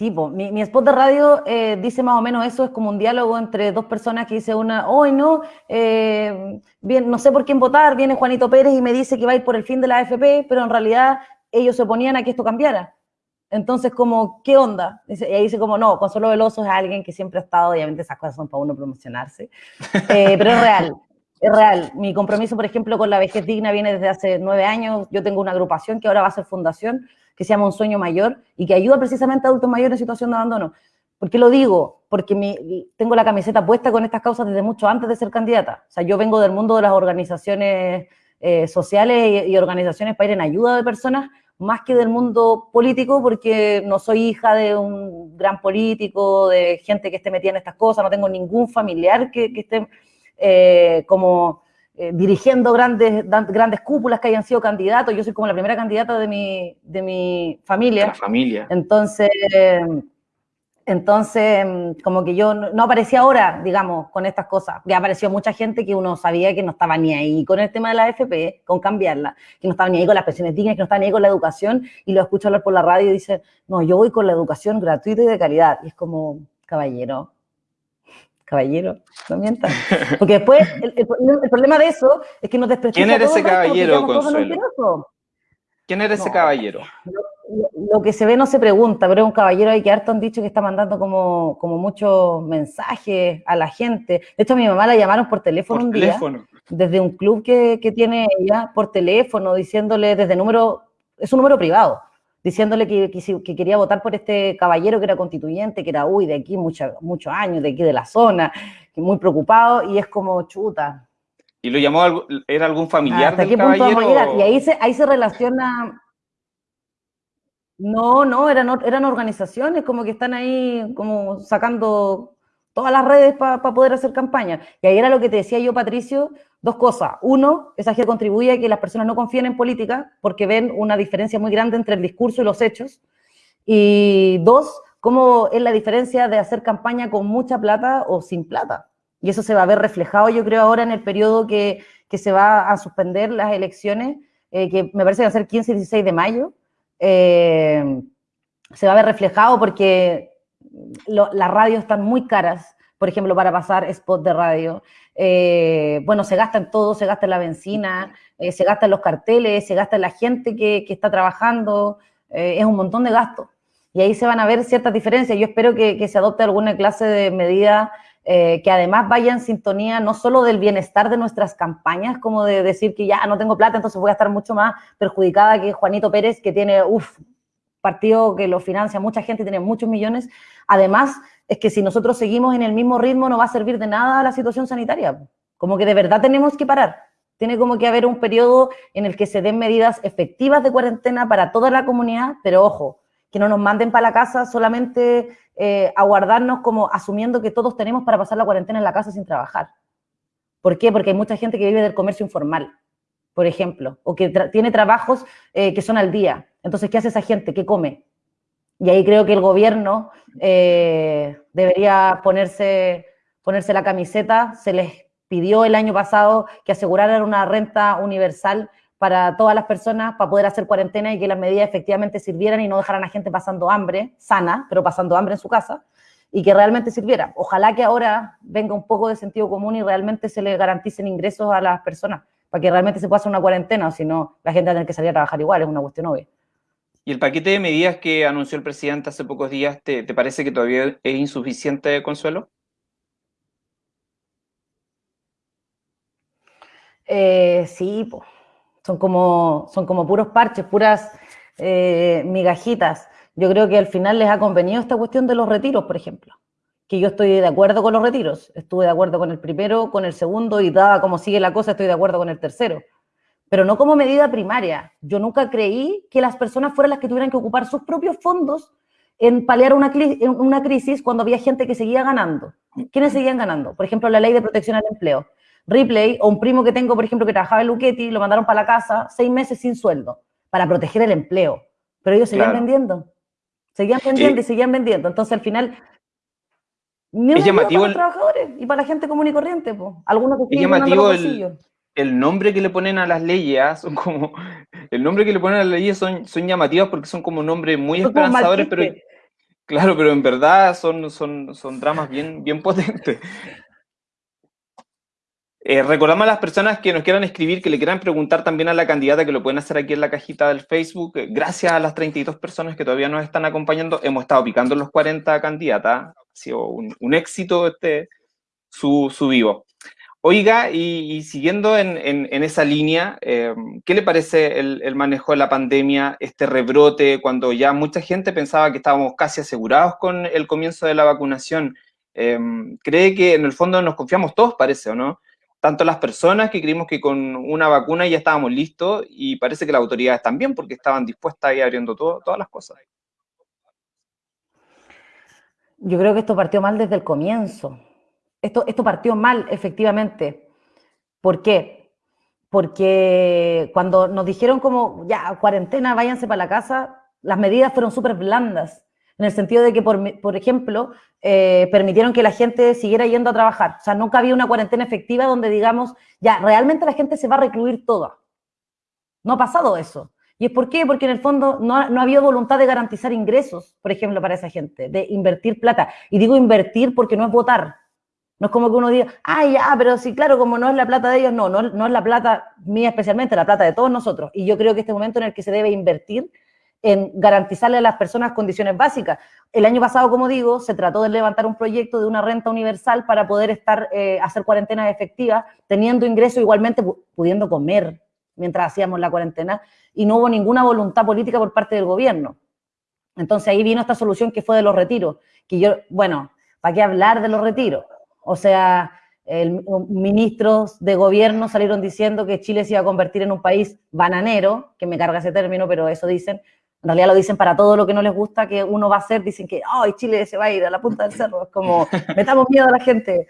Sí, mi, spot de radio eh, dice más o menos eso, es como un diálogo entre dos personas que dice una, hoy no, bien, no sé por quién votar, viene Juanito Pérez y me dice que va a ir por el fin de la AFP, pero en realidad ellos se oponían a que esto cambiara. Entonces, como, ¿qué onda? Y ahí dice como, no, Consuelo Veloso es alguien que siempre ha estado, obviamente esas cosas son para uno promocionarse, eh, pero es real, es real. Mi compromiso, por ejemplo, con la vejez digna viene desde hace nueve años. Yo tengo una agrupación que ahora va a ser fundación, que se llama Un Sueño Mayor, y que ayuda precisamente a adultos mayores en situación de abandono. ¿Por qué lo digo? Porque tengo la camiseta puesta con estas causas desde mucho antes de ser candidata. O sea, yo vengo del mundo de las organizaciones eh, sociales y, y organizaciones para ir en ayuda de personas más que del mundo político, porque no soy hija de un gran político, de gente que esté metida en estas cosas, no tengo ningún familiar que, esté eh, como eh, dirigiendo grandes, grandes cúpulas que hayan sido candidatos. Yo soy como la primera candidata de mi, de mi familia. La familia. Entonces, entonces, mm, como que yo no, aparecía ahora, digamos, con estas cosas. Ya apareció mucha gente que uno sabía que no estaba ni ahí con el tema de la AFP, con cambiarla, que no estaba ni ahí con las pensiones dignas, que no estaba ni ahí con la educación, y lo escucho hablar por la radio y dice, no, yo voy con la educación gratuita y de calidad. Y es como, caballero, caballero, no mientas. Porque después, el, problema de eso es que nos desprestigia ¿Quién era ese caballero, Consuelo? ¿Quién era ese caballero? lo, que se ve no se pregunta, pero es un caballero ahí que harto han dicho que está mandando como, como muchos mensajes a la gente. De hecho, a mi mamá la llamaron por teléfono un día, desde un club que, tiene ella, por teléfono, diciéndole desde número, es un número privado, diciéndole que, que, quería votar por este caballero que era constituyente, que era, uy, de aquí muchos años, de aquí de la zona, muy preocupado, y es como chuta. ¿Y lo llamó, era algún familiar del caballero? Y ahí se, ahí se relaciona no, no, eran, eran organizaciones como que están ahí como sacando todas las redes para poder hacer campaña. Y ahí era lo que te decía yo, Patricio, dos cosas. Uno, esa que contribuye a que las personas no confíen en política porque ven una diferencia muy grande entre el discurso y los hechos. Y dos, cómo es la diferencia de hacer campaña con mucha plata o sin plata. Y eso se va a ver reflejado, yo creo, ahora en el periodo que, se va a suspender las elecciones, eh, que me parece que va a ser 15 y 16 de mayo, eh, se va a ver reflejado porque las radios están muy caras, por ejemplo, para pasar spot de radio. Eh, bueno, se gasta en todo, se gasta en la benzina, eh, se gasta en los carteles, se gasta en la gente que, está trabajando, es un montón de gastos. Y ahí se van a ver ciertas diferencias. Yo espero que, que se adopte alguna clase de medida que además vaya en sintonía no solo del bienestar de nuestras campañas, como de decir que ya no tengo plata, entonces voy a estar mucho más perjudicada que Juanito Pérez, que tiene, uff, partido que lo financia mucha gente, tiene muchos millones. Además, es que si nosotros seguimos en el mismo ritmo no va a servir de nada la situación sanitaria. Como que de verdad tenemos que parar. Tiene como que haber un periodo en el que se den medidas efectivas de cuarentena para toda la comunidad, pero ojo, que no nos manden para la casa solamente eh, a guardarnos como asumiendo que todos tenemos para pasar la cuarentena en la casa sin trabajar. ¿Por qué? Porque hay mucha gente que vive del comercio informal, por ejemplo, o que tiene trabajos eh, que son al día. Entonces, ¿qué hace esa gente? ¿Qué come? Y ahí creo que el gobierno eh, debería ponerse, ponerse la camiseta. Se les pidió el año pasado que aseguraran una renta universal para todas las personas para poder hacer cuarentena y que las medidas efectivamente sirvieran y no dejaran a gente pasando hambre, sana, pero pasando hambre en su casa, y que realmente sirviera. Ojalá que ahora venga un poco de sentido común y realmente se le garanticen ingresos a las personas, para que realmente se pueda hacer una cuarentena, o si no, la gente va a tener que salir a trabajar igual, es una cuestión obvia. ¿Y el paquete de medidas que anunció el presidente hace pocos días, te, parece que todavía es insuficiente, Consuelo? Eh, sí, pues son como, son como puros parches, puras eh, migajitas. Yo creo que al final les ha convenido esta cuestión de los retiros, por ejemplo. Que yo estoy de acuerdo con los retiros. Estuve de acuerdo con el primero, con el segundo, y dada como sigue la cosa, estoy de acuerdo con el tercero. Pero no como medida primaria. Yo nunca creí que las personas fueran las que tuvieran que ocupar sus propios fondos en paliar una, una crisis cuando había gente que seguía ganando. ¿Quiénes seguían ganando? Por ejemplo, la ley de protección al empleo. Ripley o un primo que tengo, por ejemplo, que trabajaba en Luchetti, lo mandaron para la casa seis meses sin sueldo para proteger el empleo. Pero ellos seguían vendiendo. Seguían vendiendo y seguían vendiendo. Entonces, al final, es llamativo para los trabajadores y para la gente común y corriente. Algunos que es llamativo el, el, nombre que le ponen a las leyes, son como, el nombre que le ponen a las leyes son, son llamativas porque son como nombres muy esperanzadores, pero claro, pero en verdad son, son, son dramas bien, bien potentes. Eh, recordamos a las personas que nos quieran escribir, que le quieran preguntar también a la candidata, que lo pueden hacer aquí en la cajita del Facebook. Gracias a las 32 personas que todavía nos están acompañando, hemos estado picando los 40 candidatas. Ha sido un, éxito este, su, su vivo. Oiga, y, siguiendo en, esa línea, eh, ¿qué le parece el, manejo de la pandemia, este rebrote, cuando ya mucha gente pensaba que estábamos casi asegurados con el comienzo de la vacunación? Eh, ¿Cree que en el fondo nos confiamos todos, parece, o no? Tanto las personas que creímos que con una vacuna ya estábamos listos y parece que las autoridades también, porque estaban dispuestas ir abriendo todas las cosas. Yo creo que esto partió mal desde el comienzo esto, esto partió mal, efectivamente. ¿Por qué? Porque cuando nos dijeron como, ya, cuarentena, váyanse para la casa, las medidas fueron súper blandas, en el sentido de que, por, por ejemplo, eh, permitieron que la gente siguiera yendo a trabajar. O sea, nunca había una cuarentena efectiva donde digamos, ya, realmente la gente se va a recluir toda. No ha pasado eso. ¿Y es por qué? Porque en el fondo no, no ha habido voluntad de garantizar ingresos, por ejemplo, para esa gente, de invertir plata. Y digo invertir porque no es votar, no es como que uno diga, ay, ya, pero sí, claro, como no es la plata de ellos, no, no, no es la plata mía especialmente, la plata de todos nosotros. Y yo creo que este momento en el que se debe invertir en garantizarle a las personas condiciones básicas. El año pasado, como digo, se trató de levantar un proyecto de una renta universal para poder estar, eh, hacer cuarentenas efectivas, teniendo ingreso igualmente, pudiendo comer mientras hacíamos la cuarentena, y no hubo ninguna voluntad política por parte del gobierno. Entonces ahí vino esta solución que fue de los retiros, que yo, bueno, ¿para qué hablar de los retiros? O sea, el, ministros de gobierno salieron diciendo que Chile se iba a convertir en un país bananero, que me carga ese término, pero eso dicen. En realidad lo dicen para todo lo que no les gusta que uno va a hacer, dicen que, ay, Chile se va a ir a la punta del cerro, es como, metamos miedo a la gente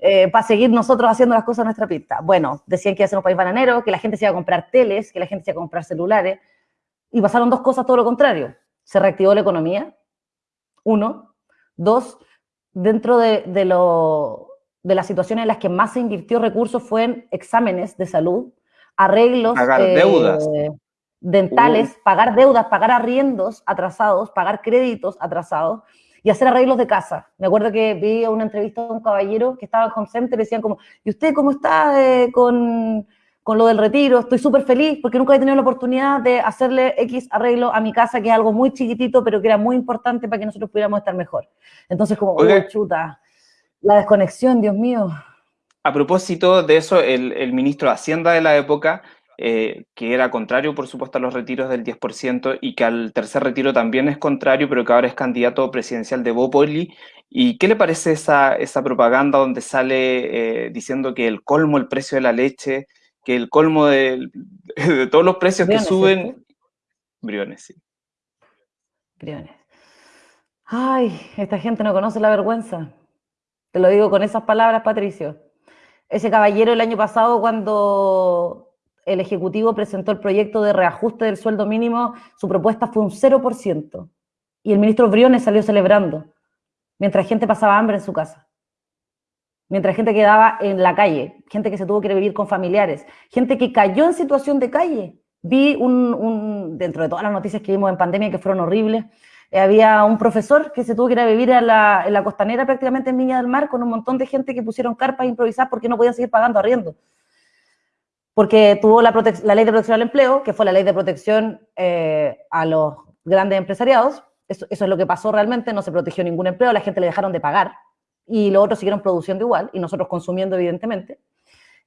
eh, para seguir nosotros haciendo las cosas a nuestra pista. Bueno, decían que iba a ser un país bananero, que la gente se iba a comprar teles, que la gente se iba a comprar celulares, y pasaron dos cosas todo lo contrario. Se reactivó la economía, uno. Dos, dentro de, de, lo, de las situaciones en las que más se invirtió recursos fue en exámenes de salud, arreglos pagar eh, deudas. dentales, pagar deudas, pagar arriendos atrasados, pagar créditos atrasados y hacer arreglos de casa. Me acuerdo que vi una entrevista de un caballero que estaba en Home Center y decían como, ¿y usted cómo está eh, con con lo del retiro, estoy súper feliz porque nunca he tenido la oportunidad de hacerle X arreglo a mi casa, que es algo muy chiquitito, pero que era muy importante para que nosotros pudiéramos estar mejor. Entonces, como, oh, chuta, la desconexión, Dios mío. A propósito de eso, el, ministro de Hacienda de la época, eh, que era contrario, por supuesto, a los retiros del 10% y que al tercer retiro también es contrario, pero que ahora es candidato presidencial de Bopoli. ¿Y qué le parece esa, esa propaganda donde sale eh, diciendo que el colmo, el precio de la leche, que el colmo de, todos los precios que suben... Briones, sí. Briones. Ay, esta gente no conoce la vergüenza. Te lo digo con esas palabras, Patricio. Ese caballero el año pasado, cuando el Ejecutivo presentó el proyecto de reajuste del sueldo mínimo, su propuesta fue un 0%. Y el ministro Briones salió celebrando, mientras gente pasaba hambre en su casa mientras gente quedaba en la calle, gente que se tuvo que vivir con familiares, gente que cayó en situación de calle. Vi un, dentro de todas las noticias que vimos en pandemia que fueron horribles, eh, había un profesor que se tuvo que ir a vivir en la costanera prácticamente en Viña del Mar con un montón de gente que pusieron carpas a improvisar porque no podían seguir pagando arriendo. Porque tuvo la, ley de protección al empleo, que fue la ley de protección eh, a los grandes empresariados. eso es lo que pasó realmente, no se protegió ningún empleo, la gente le dejaron de pagar y los otros siguieron produciendo igual y nosotros consumiendo evidentemente.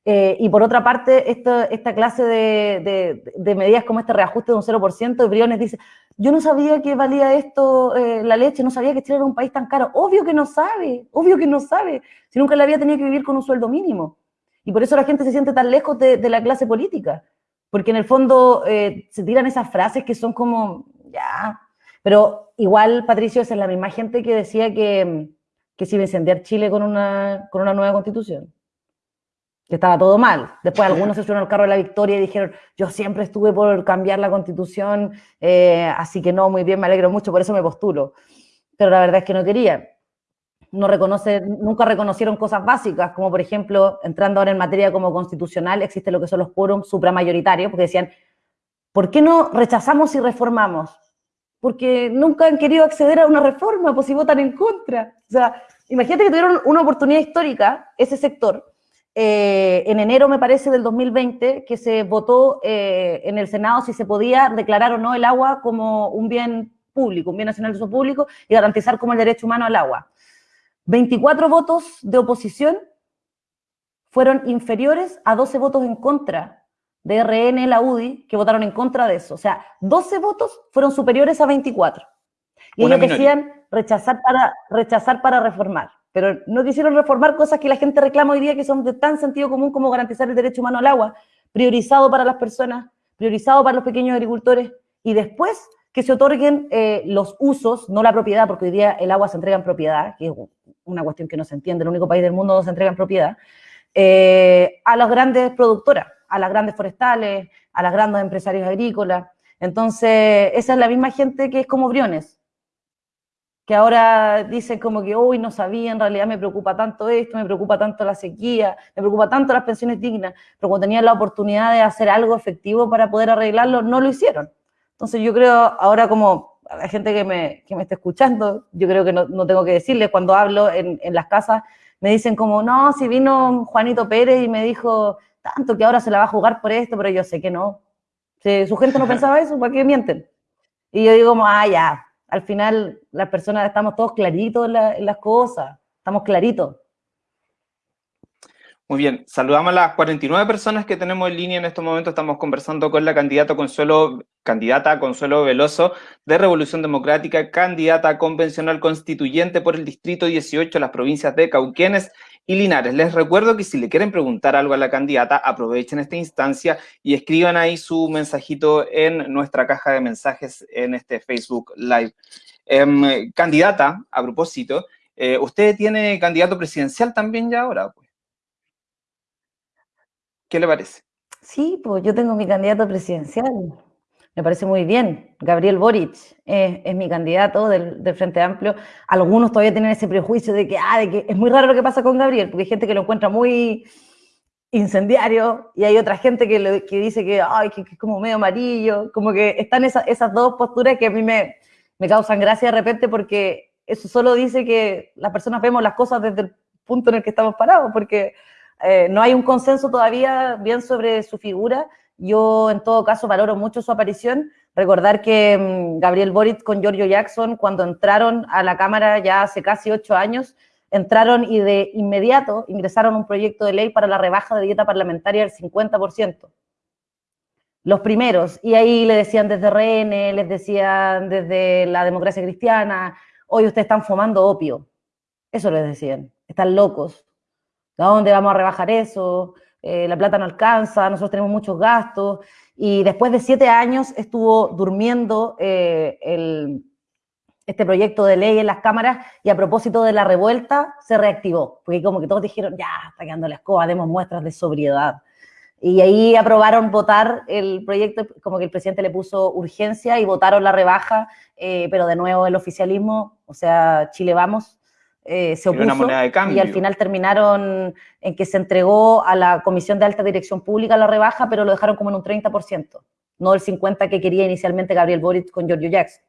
Eh, y por otra parte, esta, esta clase de, de, medidas como este reajuste de un 0%, y Briones dice, yo no sabía que valía esto eh, la leche, no sabía que Chile era un país tan caro. Obvio que no sabe, obvio que no sabe, si nunca le había tenido que vivir con un sueldo mínimo. Y por eso la gente se siente tan lejos de, la clase política, porque en el fondo eh, se tiran esas frases que son como, ya, pero igual, Patricio, es la misma gente que decía que que se iba a incendiar Chile con una, con una nueva constitución. Que estaba todo mal. Después algunos se subieron al carro de la victoria y dijeron, yo siempre estuve por cambiar la constitución, eh, así que no, muy bien, me alegro mucho, por eso me postulo. Pero la verdad es que no quería. No reconoce, nunca reconocieron cosas básicas, como por ejemplo, entrando ahora en materia como constitucional, existe lo que son los quórums supramayoritarios, porque decían, ¿por qué no rechazamos y reformamos? porque nunca han querido acceder a una reforma, pues si votan en contra. O sea, imagínate que tuvieron una oportunidad histórica, ese sector, eh, en enero, me parece, del 2020, que se votó eh, en el Senado si se podía declarar o no el agua como un bien público, un bien nacional de uso público, y garantizar como el derecho humano al agua. 24 votos de oposición fueron inferiores a 12 votos en contra de RN, la UDI, que votaron en contra de eso. O sea, 12 votos fueron superiores a 24. Y ellos decían rechazar para, rechazar para reformar. Pero no quisieron reformar cosas que la gente reclama hoy día que son de tan sentido común como garantizar el derecho humano al agua, priorizado para las personas, priorizado para los pequeños agricultores, y después que se otorguen eh, los usos, no la propiedad, porque hoy día el agua se entrega en propiedad, que es una cuestión que no se entiende, el único país del mundo donde se entrega en propiedad, eh, a las grandes productoras, a las grandes forestales, a las grandes empresarios agrícolas. Entonces, esa es la misma gente que es como Briones, que ahora dicen como que, uy, no sabía, en realidad me preocupa tanto esto, me preocupa tanto la sequía, me preocupa tanto las pensiones dignas, pero cuando tenían la oportunidad de hacer algo efectivo para poder arreglarlo, no lo hicieron. Entonces yo creo, ahora como a la gente que me, que me está escuchando, yo creo que no, no tengo que decirles, cuando hablo en, en las casas, me dicen como, no, si vino Juanito Pérez y me dijo tanto que ahora se la va a jugar por esto, pero yo sé que no. Si su gente no pensaba eso, ¿para qué mienten? Y yo digo como, ah, ya, al final las personas estamos todos claritos en, las cosas, estamos claritos. Muy bien, saludamos a las 49 personas que tenemos en línea en estos momentos. Estamos conversando con la candidata Consuelo, candidata Consuelo Veloso de Revolución Democrática, candidata convencional constituyente por el Distrito 18, las provincias de Cauquenes y Linares. Les recuerdo que si le quieren preguntar algo a la candidata, aprovechen esta instancia y escriban ahí su mensajito en nuestra caja de mensajes en este Facebook Live. Em, candidata, a propósito, eh, ¿usted tiene candidato presidencial también ya ahora? ¿Qué le parece? Sí, pues yo tengo mi candidato presidencial. Me parece muy bien. Gabriel Boric es, mi candidato del, Frente Amplio. Algunos todavía tienen ese prejuicio de que, ah, de que es muy raro lo que pasa con Gabriel, porque hay gente que lo encuentra muy incendiario y hay otra gente que, dice que, ay, que, es como medio amarillo. Como que están esas dos posturas que a mí me, me causan gracia de repente porque eso solo dice que las personas vemos las cosas desde el punto en el que estamos parados, porque eh, no hay un consenso todavía bien sobre su figura. Yo, en todo caso, valoro mucho su aparición. Recordar que mm, Gabriel Boric con Giorgio Jackson, cuando entraron a la Cámara ya hace casi ocho años, entraron y de inmediato ingresaron un proyecto de ley para la rebaja de dieta parlamentaria del 50%. Los primeros. Y ahí le decían desde RN, les decían desde la democracia cristiana, hoy ustedes están fumando opio. Eso les decían. Están locos. ¿A dónde vamos a rebajar eso? Eh, la plata no alcanza, nosotros tenemos muchos gastos. Y después de siete años estuvo durmiendo eh, este proyecto de ley en las cámaras y a propósito de la revuelta se reactivó, porque como que todos dijeron, ya, está quedando la escoba, demos muestras de sobriedad. Y ahí aprobaron votar el proyecto, como que el presidente le puso urgencia y votaron la rebaja, eh, pero de nuevo el oficialismo, o sea, Chile vamos, eh, se opuso y al final terminaron en que se entregó a la Comisión de Alta Dirección Pública la rebaja, pero lo dejaron como en un 30%, no el 50% que quería inicialmente Gabriel Boric con Giorgio Jackson.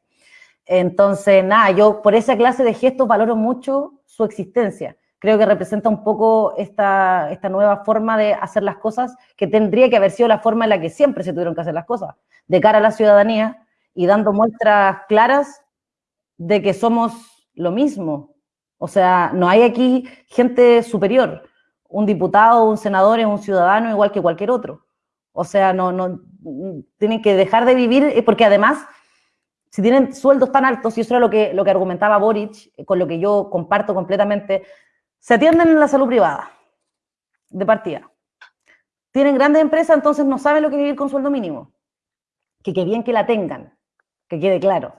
Entonces, nada, yo por esa clase de gestos valoro mucho su existencia. Creo que representa un poco esta, esta nueva forma de hacer las cosas que tendría que haber sido la forma en la que siempre se tuvieron que hacer las cosas, de cara a la ciudadanía y dando muestras claras de que somos lo mismo, o sea, no hay aquí gente superior. Un diputado, un senador es un ciudadano igual que cualquier otro. O sea, no, no, tienen que dejar de vivir, eh, porque además, si tienen sueldos tan altos, y eso era lo que, lo que argumentaba Boric, eh, con lo que yo comparto completamente, se atienden en la salud privada, de partida. Tienen grandes empresas, entonces no saben lo que vivir con sueldo mínimo. Que bien que la tengan, que quede claro.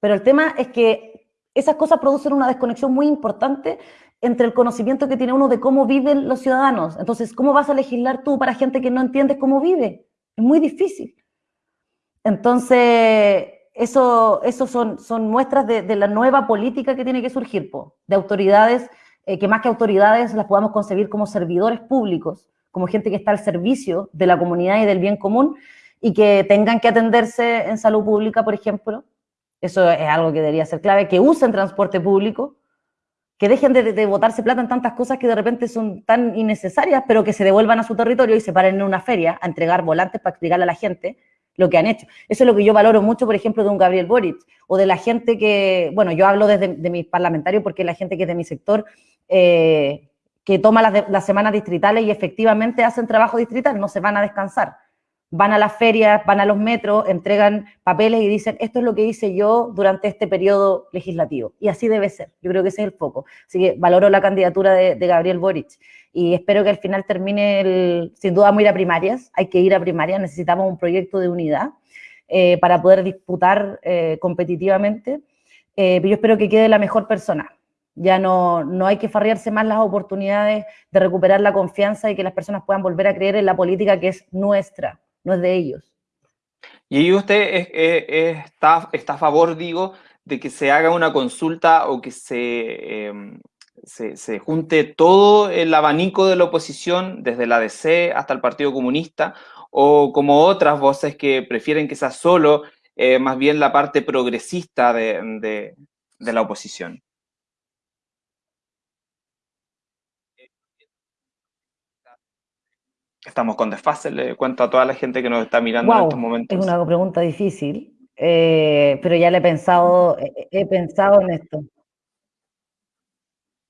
Pero el tema es que esas cosas producen una desconexión muy importante entre el conocimiento que tiene uno de cómo viven los ciudadanos. Entonces, ¿cómo vas a legislar tú para gente que no entiende cómo vive? Es muy difícil. Entonces, eso, eso son, son muestras de, la nueva política que tiene que surgir, de autoridades, eh, que más que autoridades las podamos concebir como servidores públicos, como gente que está al servicio de la comunidad y del bien común, y que tengan que atenderse en salud pública, por ejemplo, eso es algo que debería ser clave, que usen transporte público, que dejen de, botarse plata en tantas cosas que de repente son tan innecesarias, pero que se devuelvan a su territorio y se paren en una feria a entregar volantes para explicarle a la gente lo que han hecho. Eso es lo que yo valoro mucho, por ejemplo, de un Gabriel Boric o de la gente que, bueno, yo hablo desde de mis parlamentarios porque la gente que es de mi sector, eh, que toma las semanas distritales y efectivamente hacen trabajo distrital, no se van a descansar van a las ferias, van a los metros, entregan papeles y dicen, esto es lo que hice yo durante este periodo legislativo. Y así debe ser. Yo creo que ese es el foco. Así que valoro la candidatura de, Gabriel Boric y espero que al final termine, el, sin duda, vamos a ir a primarias. Hay que ir a primarias, necesitamos un proyecto de unidad eh, para poder disputar eh, competitivamente. Eh, pero yo espero que quede la mejor persona. Ya no, no hay que farrearse más las oportunidades de recuperar la confianza y que las personas puedan volver a creer en la política que es nuestra no es de ellos. Y usted está, está, a favor, digo, de que se haga una consulta o que em, se, se, junte todo el abanico de la oposición, desde la DC hasta el Partido Comunista, o como otras voces que prefieren que sea solo eh, más bien la parte progresista de la oposición. Estamos con desfase, le cuento a toda la gente que nos está mirando en estos momentos. Es una pregunta difícil, eh, pero ya le he pensado, he, pensado en esto.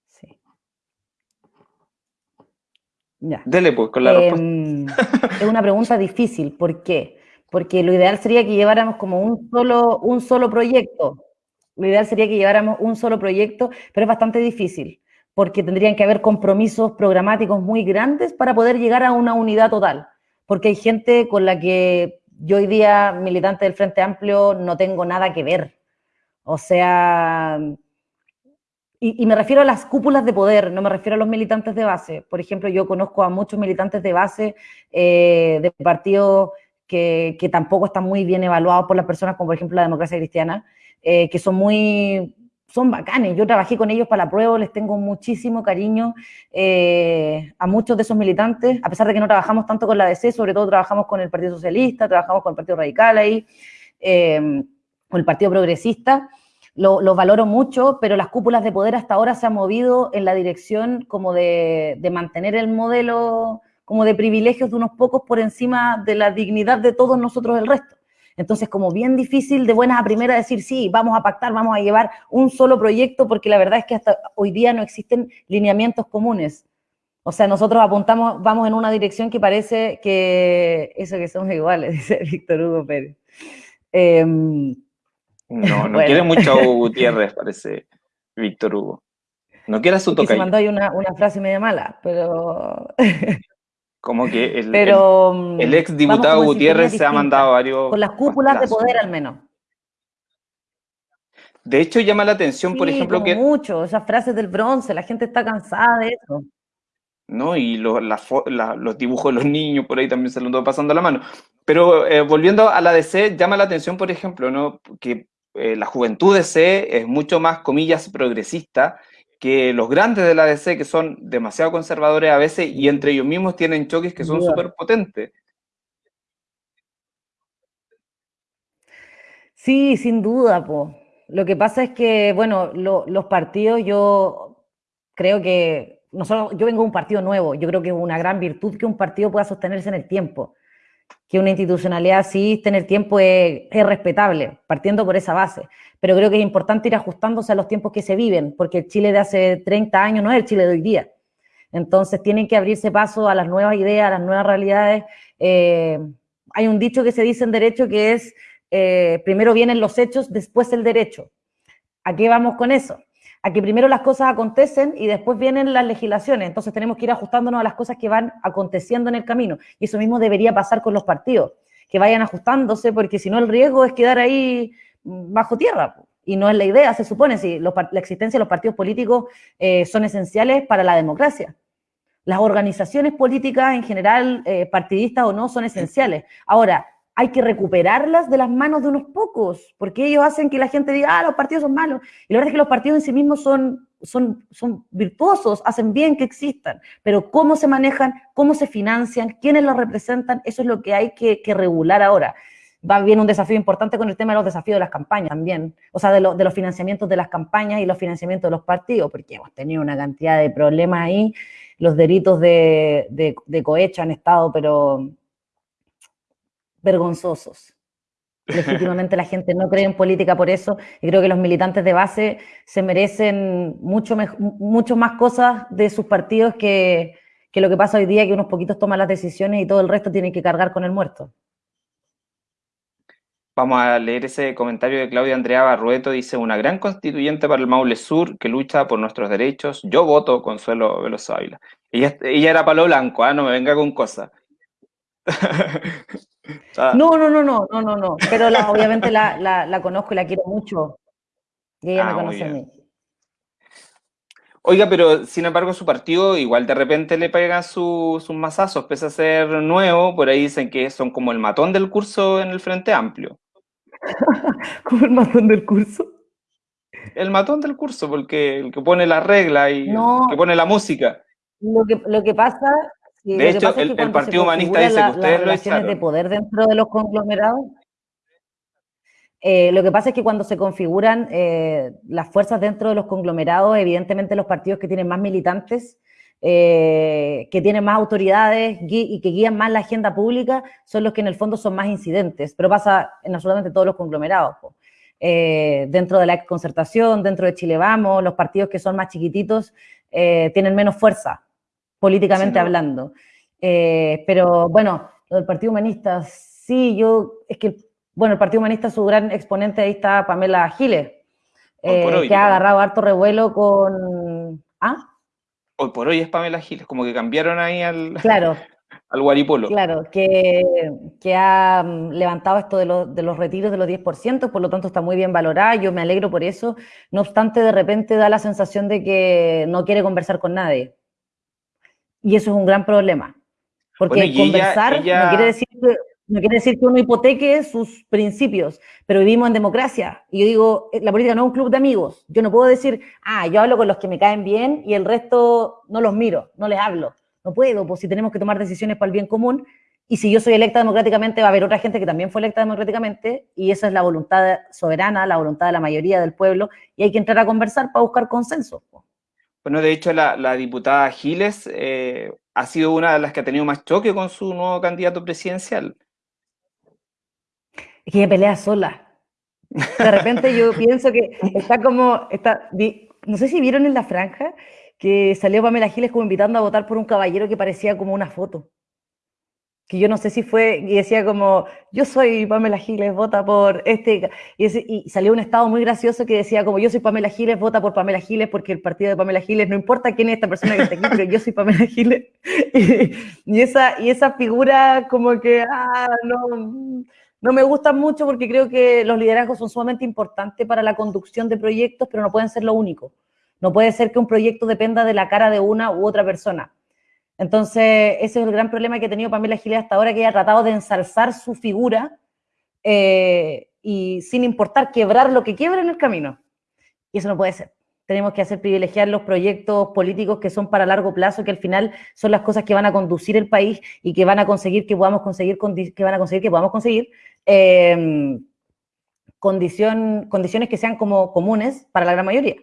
Sí. Ya. Dele pues con la em, respuesta. Es una pregunta difícil, ¿por qué? Porque lo ideal sería que lleváramos como un solo, un solo proyecto. Lo ideal sería que lleváramos un solo proyecto, pero es bastante difícil porque tendrían que haber compromisos programáticos muy grandes para poder llegar a una unidad total, porque hay gente con la que yo hoy día, militante del Frente Amplio, no tengo nada que ver. O sea, y, me refiero a las cúpulas de poder, no me refiero a los militantes de base. Por ejemplo, yo conozco a muchos militantes de base eh, de partidos que, que, tampoco están muy bien evaluados por las personas, como por ejemplo la democracia cristiana, eh, que son muy son bacanes. Yo trabajé con ellos para la prueba, les tengo muchísimo cariño eh, a muchos de esos militantes, a pesar de que no trabajamos tanto con la DC, sobre todo trabajamos con el Partido Socialista, trabajamos con el Partido Radical ahí, eh, con el Partido Progresista. Los valoro mucho, pero las cúpulas de poder hasta ahora se han movido en la dirección como de, de mantener el modelo como de privilegios de unos pocos por encima de la dignidad de todos nosotros el resto. Entonces, como bien difícil de buenas a primera decir, sí, vamos a pactar, vamos a llevar un solo proyecto, porque la verdad es que hasta hoy día no existen lineamientos comunes. O sea, nosotros apuntamos, vamos en una dirección que parece que eso que somos iguales, dice Víctor Hugo Pérez. Em, no, no quiere mucho a Hugo Gutiérrez, parece Víctor Hugo. No quiere su toque. Se mandó ahí una, una frase media mala, pero... Como que el, Pero, el, ex diputado Gutiérrez se ha mandado varios... Con las cúpulas de poder al menos. De hecho, llama la atención, por ejemplo, que... mucho, esas frases del bronce, la gente está cansada de eso. ¿no? Y los, los dibujos de los niños por ahí también se lo ando pasando la mano. Pero eh, volviendo a la DC, llama la atención, por ejemplo, ¿no? que eh, la juventud DC es mucho más, comillas, progresista, que los grandes de la DC, que son demasiado conservadores a veces, y entre ellos mismos tienen choques que son súper potentes. Sí, sin duda, po. Lo que pasa es que, bueno, los partidos, yo creo que, nosotros, yo vengo de un partido nuevo, yo creo que es una gran virtud que un partido pueda sostenerse en el tiempo, que una institucionalidad así en el tiempo es, es respetable, partiendo por esa base pero creo que es importante ir ajustándose a los tiempos que se viven, porque el Chile de hace 30 años no es el Chile de hoy día. Entonces tienen que abrirse paso a las nuevas ideas, a las nuevas realidades. Eh, hay un dicho que se dice en derecho que es, eh, primero vienen los hechos, después el derecho. ¿A qué vamos con eso? A que primero las cosas acontecen y después vienen las legislaciones. Entonces tenemos que ir ajustándonos a las cosas que van aconteciendo en el camino. Y eso mismo debería pasar con los partidos, que vayan ajustándose, porque si no el riesgo es quedar ahí bajo tierra. Y no es la idea, se supone, si la existencia de los partidos políticos eh, son esenciales para la democracia. Las organizaciones políticas en general, eh, partidistas o no, son esenciales. Ahora, hay que recuperarlas de las manos de unos pocos, porque ellos hacen que la gente diga, ah, los partidos son malos. Y la verdad es que los partidos en sí mismos son, virtuosos, hacen bien que existan, pero cómo se manejan, cómo se financian, quiénes los representan, eso es lo que hay que, regular ahora. va bien un desafío importante con el tema de los desafíos de las campañas también, o sea, de, los financiamientos de las campañas y los financiamientos de los partidos, porque hemos tenido una cantidad de problemas ahí, los delitos de, de, cohecho han estado, pero vergonzosos. Legítimamente la gente no cree en política por eso y creo que los militantes de base se merecen mucho, mucho más cosas de sus partidos que, que lo que pasa hoy día, que unos poquitos toman las decisiones y todo el resto tiene que cargar con el muerto. Vamos a leer ese comentario de Claudia Andrea Barrueto. Dice, una gran constituyente para el Maule Sur que lucha por nuestros derechos. Yo voto Consuelo Veloz Ávila. Ella, ella era palo blanco, ¿ah? no me venga con cosas. no, no, no, no, no, no, no. Pero obviamente la, conozco y la quiero mucho. Y ella me ah, conoce a mí. Oiga, pero sin embargo su partido igual de repente le pega sus mazazos, pese a ser nuevo, por ahí dicen que son como el matón del curso en el Frente Amplio. ¿Como el matón del curso? El matón del curso, porque el que pone la regla y que pone la música. Lo que, lo que pasa. De hecho, el, Partido Humanista dice que ustedes lo echaron. de poder dentro de los conglomerados. Eh, lo que pasa es que cuando se configuran eh, las fuerzas dentro de los conglomerados, evidentemente los partidos que tienen más militantes eh, que tienen más autoridades y que guían más la agenda pública son los que en el fondo son más incidentes, pero pasa en absolutamente todos los conglomerados. Eh, dentro de la concertación, dentro de Chile Vamos, los partidos que son más chiquititos eh, tienen menos fuerza, políticamente hablando. pero bueno, lo del Partido Humanista, sí, yo, es que, bueno, el Partido Humanista, su gran exponente ahí está Pamela Giles, que ha agarrado harto revuelo con... ¿Ah? hoy por hoy es Pamela Giles, como que cambiaron ahí al, claro, al Guaripolo. Claro, que, que ha mm, levantado esto de, de, los retiros de los 10%, por lo tanto está muy bien valorada, yo me alegro por eso, no obstante de repente da la sensación de que no quiere conversar con nadie. Y eso es un gran problema, porque conversar no quiere decir que no quiere decir que uno hipoteque sus principios, pero vivimos en democracia. Y yo digo, eh, la política no es un club de amigos. Yo no puedo decir, ah, yo hablo con los que me caen bien y el resto no los miro, no les hablo. No puedo, pues si tenemos que tomar decisiones para el bien común. Y si yo soy electa democráticamente, va a haber otra gente que también fue electa democráticamente. Y esa es la voluntad soberana, la voluntad de la mayoría del pueblo. Y hay que entrar a conversar para buscar consenso. Bueno, de hecho, la, diputada Giles eh, ha sido una de las que ha tenido más choque con su nuevo candidato presidencial es que ella pelea sola. De repente yo pienso que está como, está, no sé si vieron en la franja que salió Pamela Giles como invitando a votar por un caballero que parecía como una foto. Que yo no sé si fue, y decía como, yo soy Pamela Giles, vota por este. Y, salió un estado muy gracioso que decía como, yo soy Pamela Giles, vota por Pamela Giles, porque el partido de Pamela Giles, no importa quién es esta persona que está aquí, pero yo soy Pamela Giles. Y, esa, y esa figura como que, ah, no, no me gustan mucho porque creo que los liderazgos son sumamente importantes para la conducción de proyectos, pero no pueden ser lo único. No puede ser que un proyecto dependa de la cara de una u otra persona. Entonces, ese es el gran problema que ha tenido Pamela Giles hasta ahora, que ella ha tratado de ensalzar su figura eh, y sin importar quebrar lo que quiebra en el camino. Y eso no puede ser. Tenemos que hacer privilegiar los proyectos políticos que son para largo plazo, que al final son las cosas que van a conducir el país y que van a conseguir que podamos conseguir, que van a conseguir que podamos conseguir eh, condiciones que sean como comunes para la gran mayoría.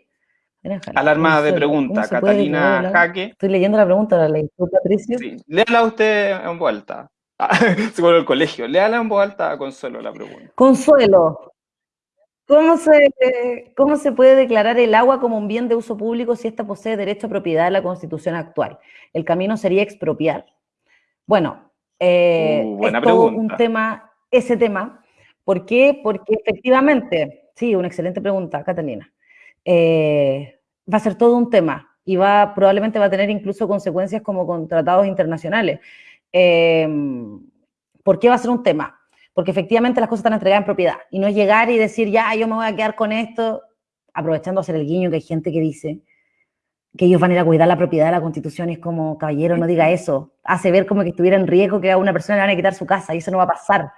Alarma de pregunta, Catalina Jaque. Estoy leyendo la pregunta, la leí Patricio. Sí, léala usted en voz alta. Se vuelve el colegio. Léala en voz alta a Consuelo la pregunta. Consuelo, ¿Cómo se, ¿Cómo se puede declarar el agua como un bien de uso público si ésta posee derecho a propiedad en la Constitución actual? El camino sería expropiar. Bueno, eh, uh, es todo un tema, ese tema. ¿Por qué? Porque efectivamente, sí, una excelente pregunta, Catalina. Eh, va a ser todo un tema y va, probablemente va a tener incluso consecuencias como con tratados internacionales. Eh, ¿Por qué va a ser un tema? porque efectivamente las cosas están entregadas en propiedad y no es llegar y decir, ya, yo me voy a quedar con esto, aprovechando hacer el guiño que hay gente que dice que ellos van a ir a cuidar la propiedad de la constitución y es como, caballero, no diga eso, hace ver como que estuviera en riesgo que a una persona le van a quitar su casa y eso no va a pasar.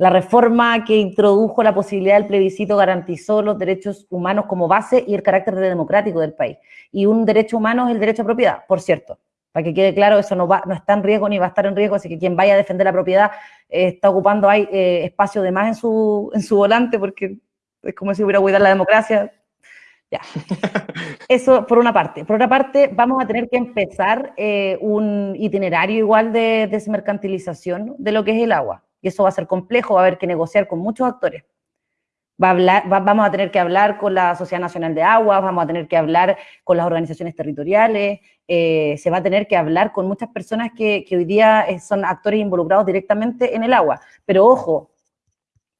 La reforma que introdujo la posibilidad del plebiscito garantizó los derechos humanos como base y el carácter democrático del país. Y un derecho humano es el derecho a propiedad, por cierto. Para que quede claro, eso no, va, no está en riesgo ni va a estar en riesgo, así que quien vaya a defender la propiedad eh, está ocupando eh, espacio de más en su, en su volante, porque es como si hubiera cuidar la democracia. Ya. Eso por una parte. Por otra parte, vamos a tener que empezar eh, un itinerario igual de desmercantilización de lo que es el agua. Y eso va a ser complejo, va a haber que negociar con muchos actores. Va vamos a tener que hablar con la Sociedad Nacional de Aguas, vamos a tener que hablar con las organizaciones territoriales, eh, se va a tener que hablar con muchas personas que, hoy día eh, son actores involucrados directamente en el agua. Pero ojo,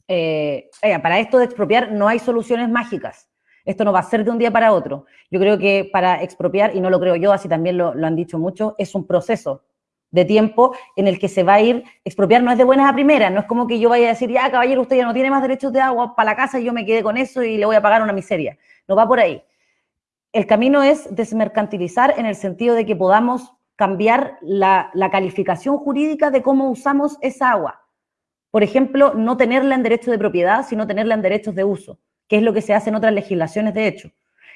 eh, para esto de expropiar no hay soluciones mágicas. Esto no va a ser de un día para otro. Yo creo que para expropiar, y no lo creo yo, así también lo han dicho muchos, es un proceso de tiempo en el que se va a ir, expropiar no es de buenas a primeras, no es como que yo vaya a decir, ya caballero, usted ya no tiene más derechos de agua para la casa y yo me quedé con eso y le voy a pagar una miseria. No va por ahí. El camino es desmercantilizar en el sentido de que podamos cambiar la, la calificación jurídica de cómo usamos esa agua. Por ejemplo, no tenerla en derecho de propiedad, sino tenerla en derechos de uso, que es lo que se hace en otras legislaciones de hecho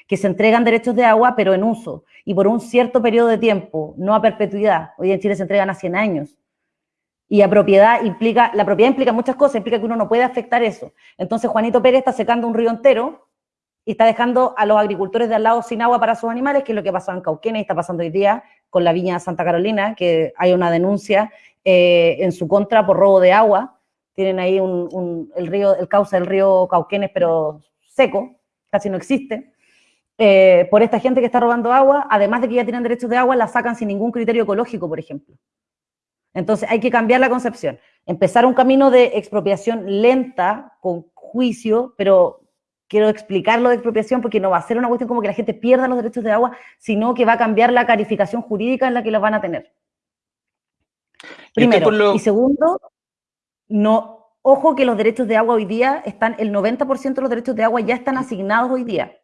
que se entregan derechos de agua, pero en uso, y por un cierto periodo de tiempo, no a perpetuidad. Hoy en Chile se entregan a 100 años. Y a propiedad implica, la propiedad implica muchas cosas, implica que uno no puede afectar eso. Entonces Juanito Pérez está secando un río entero y está dejando a los agricultores de al lado sin agua para sus animales, que es lo que pasó en Cauquenes y está pasando hoy día con la viña Santa Carolina, que hay una denuncia eh, en su contra por robo de agua. Tienen ahí el río, el cauce del río Cauquenes, pero seco, casi no existe. Eh, por esta gente que está robando agua, además de que ya tienen derechos de agua, la sacan sin ningún criterio ecológico, por ejemplo. Entonces hay que cambiar la concepción, empezar un camino de expropiación lenta, con juicio, pero quiero explicarlo de expropiación porque no va a ser una cuestión como que la gente pierda los derechos de agua, sino que va a cambiar la calificación jurídica en la que los van a tener. Primero. Y segundo, no, ojo que los derechos de agua hoy día están, el 90% de los derechos de agua ya están asignados hoy día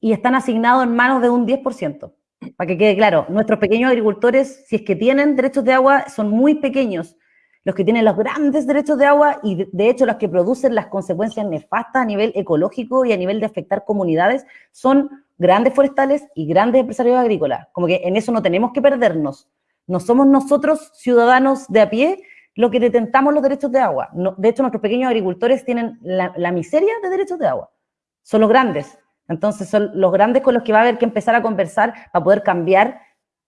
y están asignados en manos de un 10%. Para que quede claro, nuestros pequeños agricultores, si es que tienen derechos de agua, son muy pequeños. Los que tienen los grandes derechos de agua y de hecho los que producen las consecuencias nefastas a nivel ecológico y a nivel de afectar comunidades son grandes forestales y grandes empresarios agrícolas. Como que en eso no tenemos que perdernos. No somos nosotros, ciudadanos de a pie, los que detentamos los derechos de agua. de hecho, nuestros pequeños agricultores tienen la, la miseria de derechos de agua. Son los grandes. Entonces son los grandes con los que va a haber que empezar a conversar para poder cambiar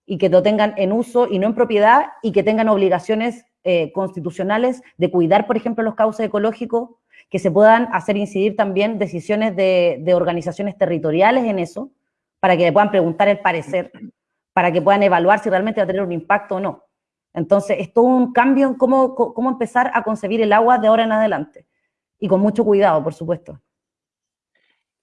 y que lo tengan en uso y no en propiedad y que tengan obligaciones eh, constitucionales de cuidar, por ejemplo, los cauces ecológicos, que se puedan hacer incidir también decisiones de, organizaciones territoriales en eso, para que le puedan preguntar el parecer, para que puedan evaluar si realmente va a tener un impacto o no. Entonces, es todo un cambio en cómo, cómo empezar a concebir el agua de ahora en adelante. Y con mucho cuidado, por supuesto.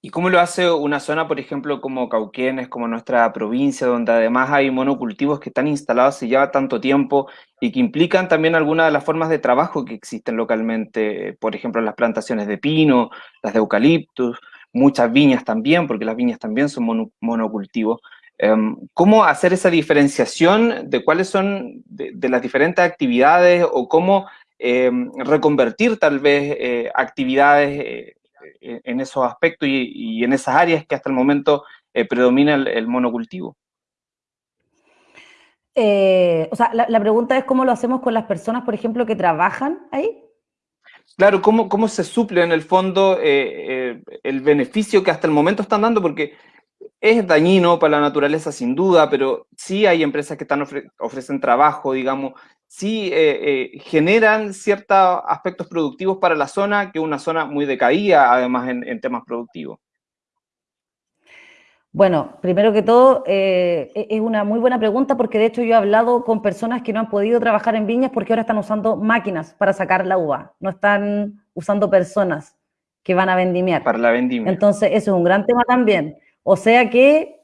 ¿Y cómo lo hace una zona, por ejemplo, como Cauquenes, como nuestra provincia, donde además hay monocultivos que están instalados hace ya tanto tiempo y que implican también algunas de las formas de trabajo que existen localmente, por ejemplo, las plantaciones de pino, las de eucaliptus, muchas viñas también, porque las viñas también son monocultivos. Em, ¿Cómo hacer esa diferenciación de cuáles son de, las diferentes actividades o cómo em, reconvertir tal vez eh, actividades eh, en esos aspectos y, en esas áreas que hasta el momento eh, predomina el, monocultivo. Eh, o sea, la, pregunta es cómo lo hacemos con las personas, por ejemplo, que trabajan ahí. Claro, ¿cómo, cómo se suple en el fondo el beneficio que hasta el momento están dando? Porque es dañino para la naturaleza sin duda, pero sí hay empresas que están ofrecen trabajo, digamos, sí eh, eh, generan ciertos aspectos productivos para la zona, que es una zona muy decaída, además, en, temas productivos. Bueno, primero que todo, eh, e-, es una muy buena pregunta porque de hecho yo he hablado con personas que no han podido trabajar en viñas porque ahora están usando máquinas para sacar la uva, no están usando personas que van a vendimiar. Para la vendimia. Entonces, eso es un gran tema también. O sea que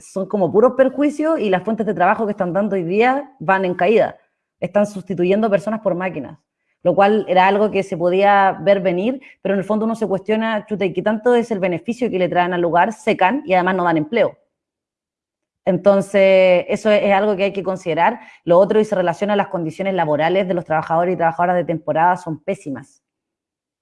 son como puros perjuicios y las fuentes de trabajo que están dando hoy día van en caída están sustituyendo personas por máquinas, lo cual era algo que se podía ver venir, pero en el fondo uno se cuestiona, chuta, ¿y qué tanto es el beneficio que le traen al lugar? Secan y además no dan empleo. Entonces, eso es, algo que hay que considerar. Lo otro, y se relaciona a las condiciones laborales de los trabajadores y trabajadoras de temporada, son pésimas.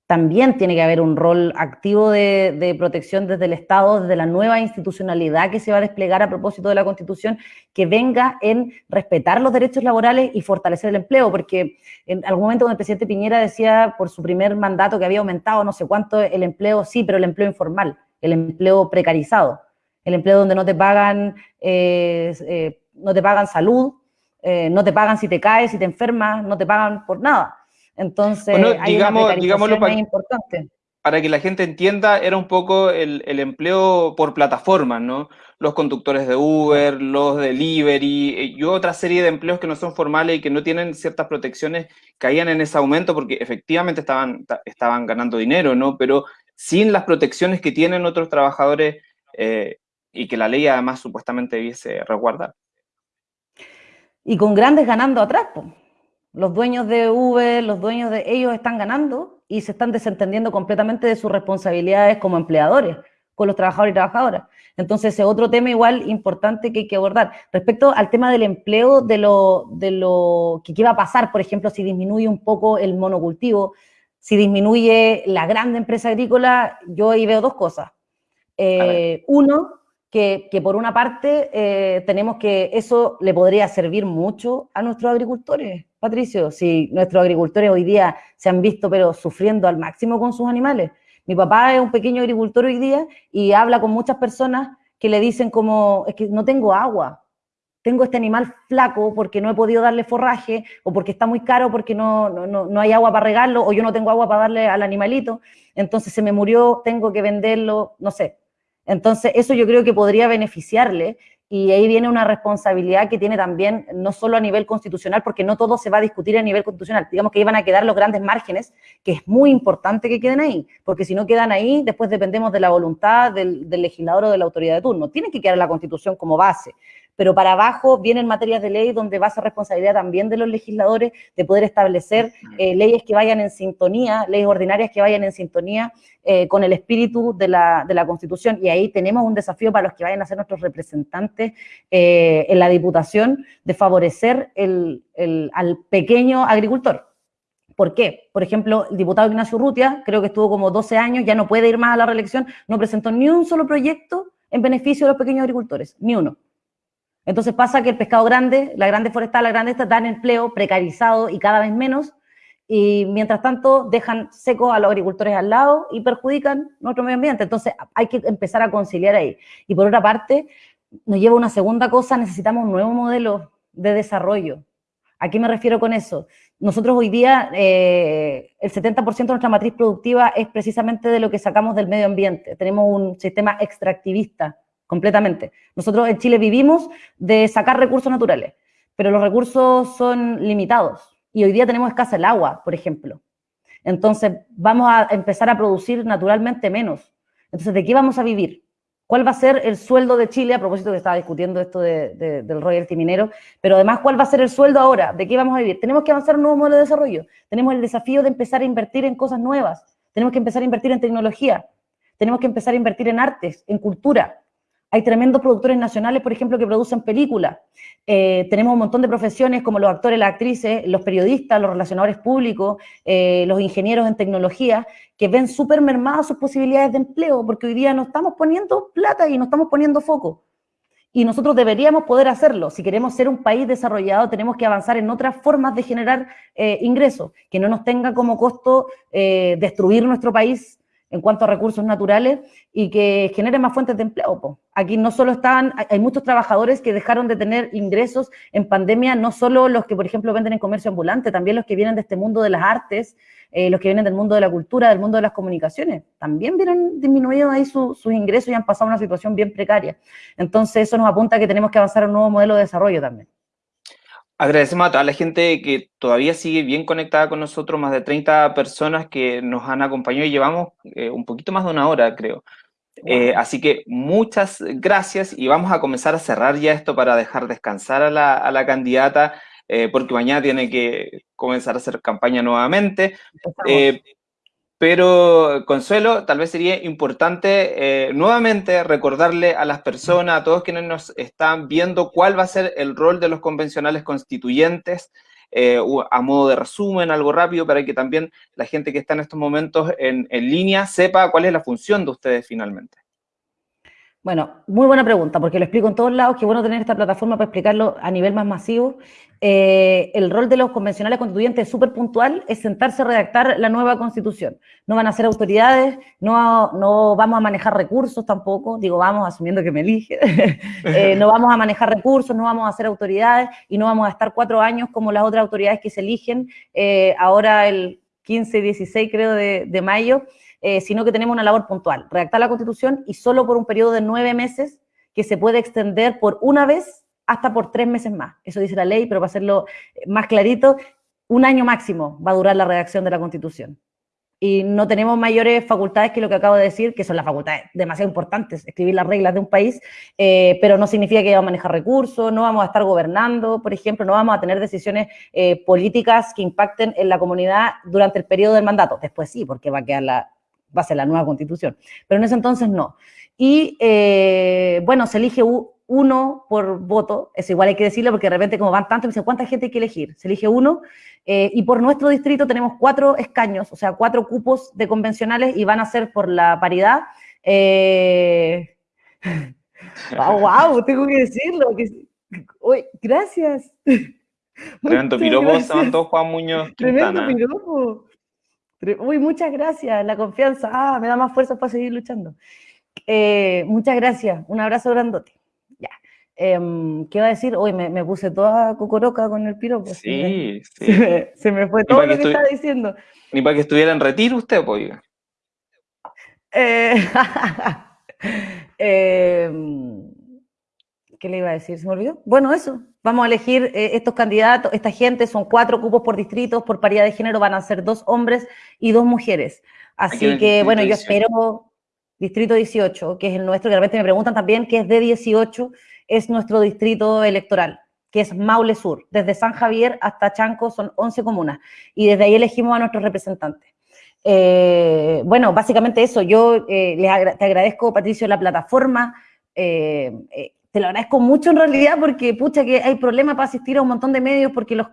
También tiene que haber un rol activo de, protección desde el Estado, desde la nueva institucionalidad que se va a desplegar a propósito de la Constitución, que venga en respetar los derechos laborales y fortalecer el empleo, porque en algún momento cuando el presidente Piñera decía por su primer mandato que había aumentado no sé cuánto el empleo, sí, pero el empleo informal, el empleo precarizado, el empleo donde no te pagan, eh, eh, no te pagan salud, eh, no te pagan si te caes, si te enfermas, no te pagan por nada. Entonces, hay una digámoslo para, importante. Para que la gente entienda, era un poco el, empleo por plataformas, ¿no? Los conductores de Uber, los delivery eh, y otra serie de empleos que no son formales y que no tienen ciertas protecciones, caían en ese aumento porque efectivamente estaban, estaban ganando dinero, ¿no? Pero sin las protecciones que tienen otros trabajadores eh, y que la ley además supuestamente debiese resguardar. Y con grandes ganando atrás, pues. Los dueños de Uber, los dueños de ellos están ganando y se están desentendiendo completamente de sus responsabilidades como empleadores con los trabajadores y trabajadoras. Entonces, ese es otro tema igual importante que hay que abordar. Respecto al tema del empleo, de lo, de lo que qué va a pasar, por ejemplo, si disminuye un poco el monocultivo, si disminuye la grande empresa agrícola, yo ahí veo dos cosas. Eh, uno, que, por una parte eh, tenemos que eso le podría servir mucho a nuestros agricultores Patricio, si nuestros agricultores hoy día se han visto pero sufriendo al máximo con sus animales. Mi papá es un pequeño agricultor hoy día y habla con muchas personas que le dicen como, es que no tengo agua, tengo este animal flaco porque no he podido darle forraje o porque está muy caro porque no, no, no hay agua para regarlo o yo no tengo agua para darle al animalito, entonces se me murió, tengo que venderlo, no sé. Entonces eso yo creo que podría beneficiarle y ahí viene una responsabilidad que tiene también, no solo a nivel constitucional, porque no todo se va a discutir a nivel constitucional, digamos que iban a quedar los grandes márgenes, que es muy importante que queden ahí, porque si no quedan ahí, después dependemos de la voluntad del, del legislador o de la autoridad de turno. Tienen que quedar la constitución como base, pero para abajo vienen materias de ley donde va a ser responsabilidad también de los legisladores de poder establecer eh, leyes que vayan en sintonía, leyes ordinarias que vayan en sintonía eh, con el espíritu de la, de la, Constitución. Y ahí tenemos un desafío para los que vayan a ser nuestros representantes eh, en la Diputación de favorecer el, el, al pequeño agricultor. ¿Por qué? Por ejemplo, el diputado Ignacio Rutia, creo que estuvo como 12 años, ya no puede ir más a la reelección, no presentó ni un solo proyecto en beneficio de los pequeños agricultores, ni uno. Entonces pasa que el pescado grande, la grande forestal, la grande esta, dan empleo precarizado y cada vez menos, y mientras tanto dejan secos a los agricultores al lado y perjudican nuestro medio ambiente. Entonces hay que empezar a conciliar ahí. Y por otra parte, nos lleva una segunda cosa, necesitamos un nuevo modelo de desarrollo. ¿A qué me refiero con eso? Nosotros hoy día, eh, el 70% de nuestra matriz productiva es precisamente de lo que sacamos del medio ambiente. Tenemos un sistema extractivista completamente. Nosotros en Chile vivimos de sacar recursos naturales, pero los recursos son limitados y hoy día tenemos escasa el agua, por ejemplo. Entonces vamos a empezar a producir naturalmente menos. Entonces, ¿de qué vamos a vivir? ¿Cuál va a ser el sueldo de Chile? A propósito que estaba discutiendo esto de, del royalty minero, pero además, ¿cuál va a ser el sueldo ahora? ¿De qué vamos a vivir? Tenemos que avanzar un nuevo modelo de desarrollo. Tenemos el desafío de empezar a invertir en cosas nuevas. Tenemos que empezar a invertir en tecnología. Tenemos que empezar a invertir en artes, en cultura. Hay tremendos productores nacionales, por ejemplo, que producen películas. Eh, tenemos un montón de profesiones como los actores, las actrices, los periodistas, los relacionadores públicos, eh, los ingenieros en tecnología, que ven súper mermadas sus posibilidades de empleo, porque hoy día no estamos poniendo plata y no estamos poniendo foco. Y nosotros deberíamos poder hacerlo. Si queremos ser un país desarrollado, tenemos que avanzar en otras formas de generar eh, ingresos, que no nos tenga como costo destruir nuestro país en cuanto a recursos naturales y que generen más fuentes de empleo. Aquí no solo están, hay muchos trabajadores que dejaron de tener ingresos en pandemia, no solo los que, por ejemplo, venden en comercio ambulante, también los que vienen de este mundo de las artes, eh, los que vienen del mundo de la cultura, del mundo de las comunicaciones, también vienen disminuidos ahí sus ingresos y han pasado una situación bien precaria. Entonces eso nos apunta a que tenemos que avanzar a un nuevo modelo de desarrollo también. Agradecemos a toda la gente que todavía sigue bien conectada con nosotros, más de 30 personas que nos han acompañado y llevamos eh, un poquito más de una hora, creo. Eh, así que muchas gracias y vamos a comenzar a cerrar ya esto para dejar descansar a la, candidata, eh, porque mañana tiene que comenzar a hacer campaña nuevamente. Pero, Consuelo, tal vez sería importante eh, nuevamente recordarle a las personas, a todos quienes nos están viendo, cuál va a ser el rol de los convencionales constituyentes eh, a modo de resumen, algo rápido, para que también la gente que está en estos momentos en, en línea sepa cuál es la función de ustedes finalmente. Bueno, muy buena pregunta, porque lo explico en todos lados, qué bueno tener esta plataforma para explicarlo a nivel más masivo. Eh, el rol de los convencionales constituyentes es súper puntual, es sentarse a redactar la nueva constitución. No van a ser autoridades, no, no vamos a manejar recursos tampoco, digo vamos asumiendo que me elige, eh, no vamos a manejar recursos, no vamos a ser autoridades y no vamos a estar cuatro años como las otras autoridades que se eligen eh, ahora el 15, 16 creo de, de mayo. Sino que tenemos una labor puntual, redactar la Constitución y solo por un periodo de nueve meses que se puede extender por una vez hasta por tres meses más. Eso dice la ley, pero para hacerlo más clarito, un año máximo va a durar la redacción de la Constitución. Y no tenemos mayores facultades que lo que acabo de decir, que son las facultades demasiado importantes, escribir las reglas de un país, eh, pero no significa que vamos a manejar recursos, no vamos a estar gobernando, por ejemplo, no vamos a tener decisiones eh, políticas que impacten en la comunidad durante el periodo del mandato. Después sí, porque va a quedar la, va a ser la nueva constitución. Pero en ese entonces no. Y eh, bueno, se elige uno por voto, eso igual hay que decirlo porque de repente como van tantos, me dicen, ¿cuánta gente hay que elegir? Se elige uno eh, y por nuestro distrito tenemos cuatro escaños, o sea, cuatro cupos de convencionales y van a ser por la paridad. Eh... wow, wow, tengo que decirlo. Uy, gracias. Tremendo piropo, Juan Muñoz Tremendo piropo. Uy, muchas gracias, la confianza. Ah, me da más fuerza para seguir luchando. Eh, muchas gracias, un abrazo grandote. Em, ¿Qué iba a decir? Hoy me, puse toda cocoroca con el piropo. Sí, sí. Se me, fue todo lo que, estaba diciendo. Ni para que estuviera en retiro usted, pues. Eh, eh, ¿Qué le iba a decir? ¿Se me olvidó? Bueno, eso. Vamos a elegir eh, estos candidatos, esta gente, son cuatro cupos por distrito, por paridad de género van a ser dos hombres y dos mujeres. Así que, bueno, yo espero, distrito 18, que es el nuestro, que realmente me preguntan también que es de 18, es nuestro distrito electoral, que es Maule Sur. Desde San Javier hasta Chanco son 11 comunas y desde ahí elegimos a nuestros representantes. Eh, bueno, básicamente eso. Yo eh, te agradezco, Patricio, la plataforma te lo agradezco mucho en realidad porque, pucha, que hay problemas para asistir a un montón de medios porque los,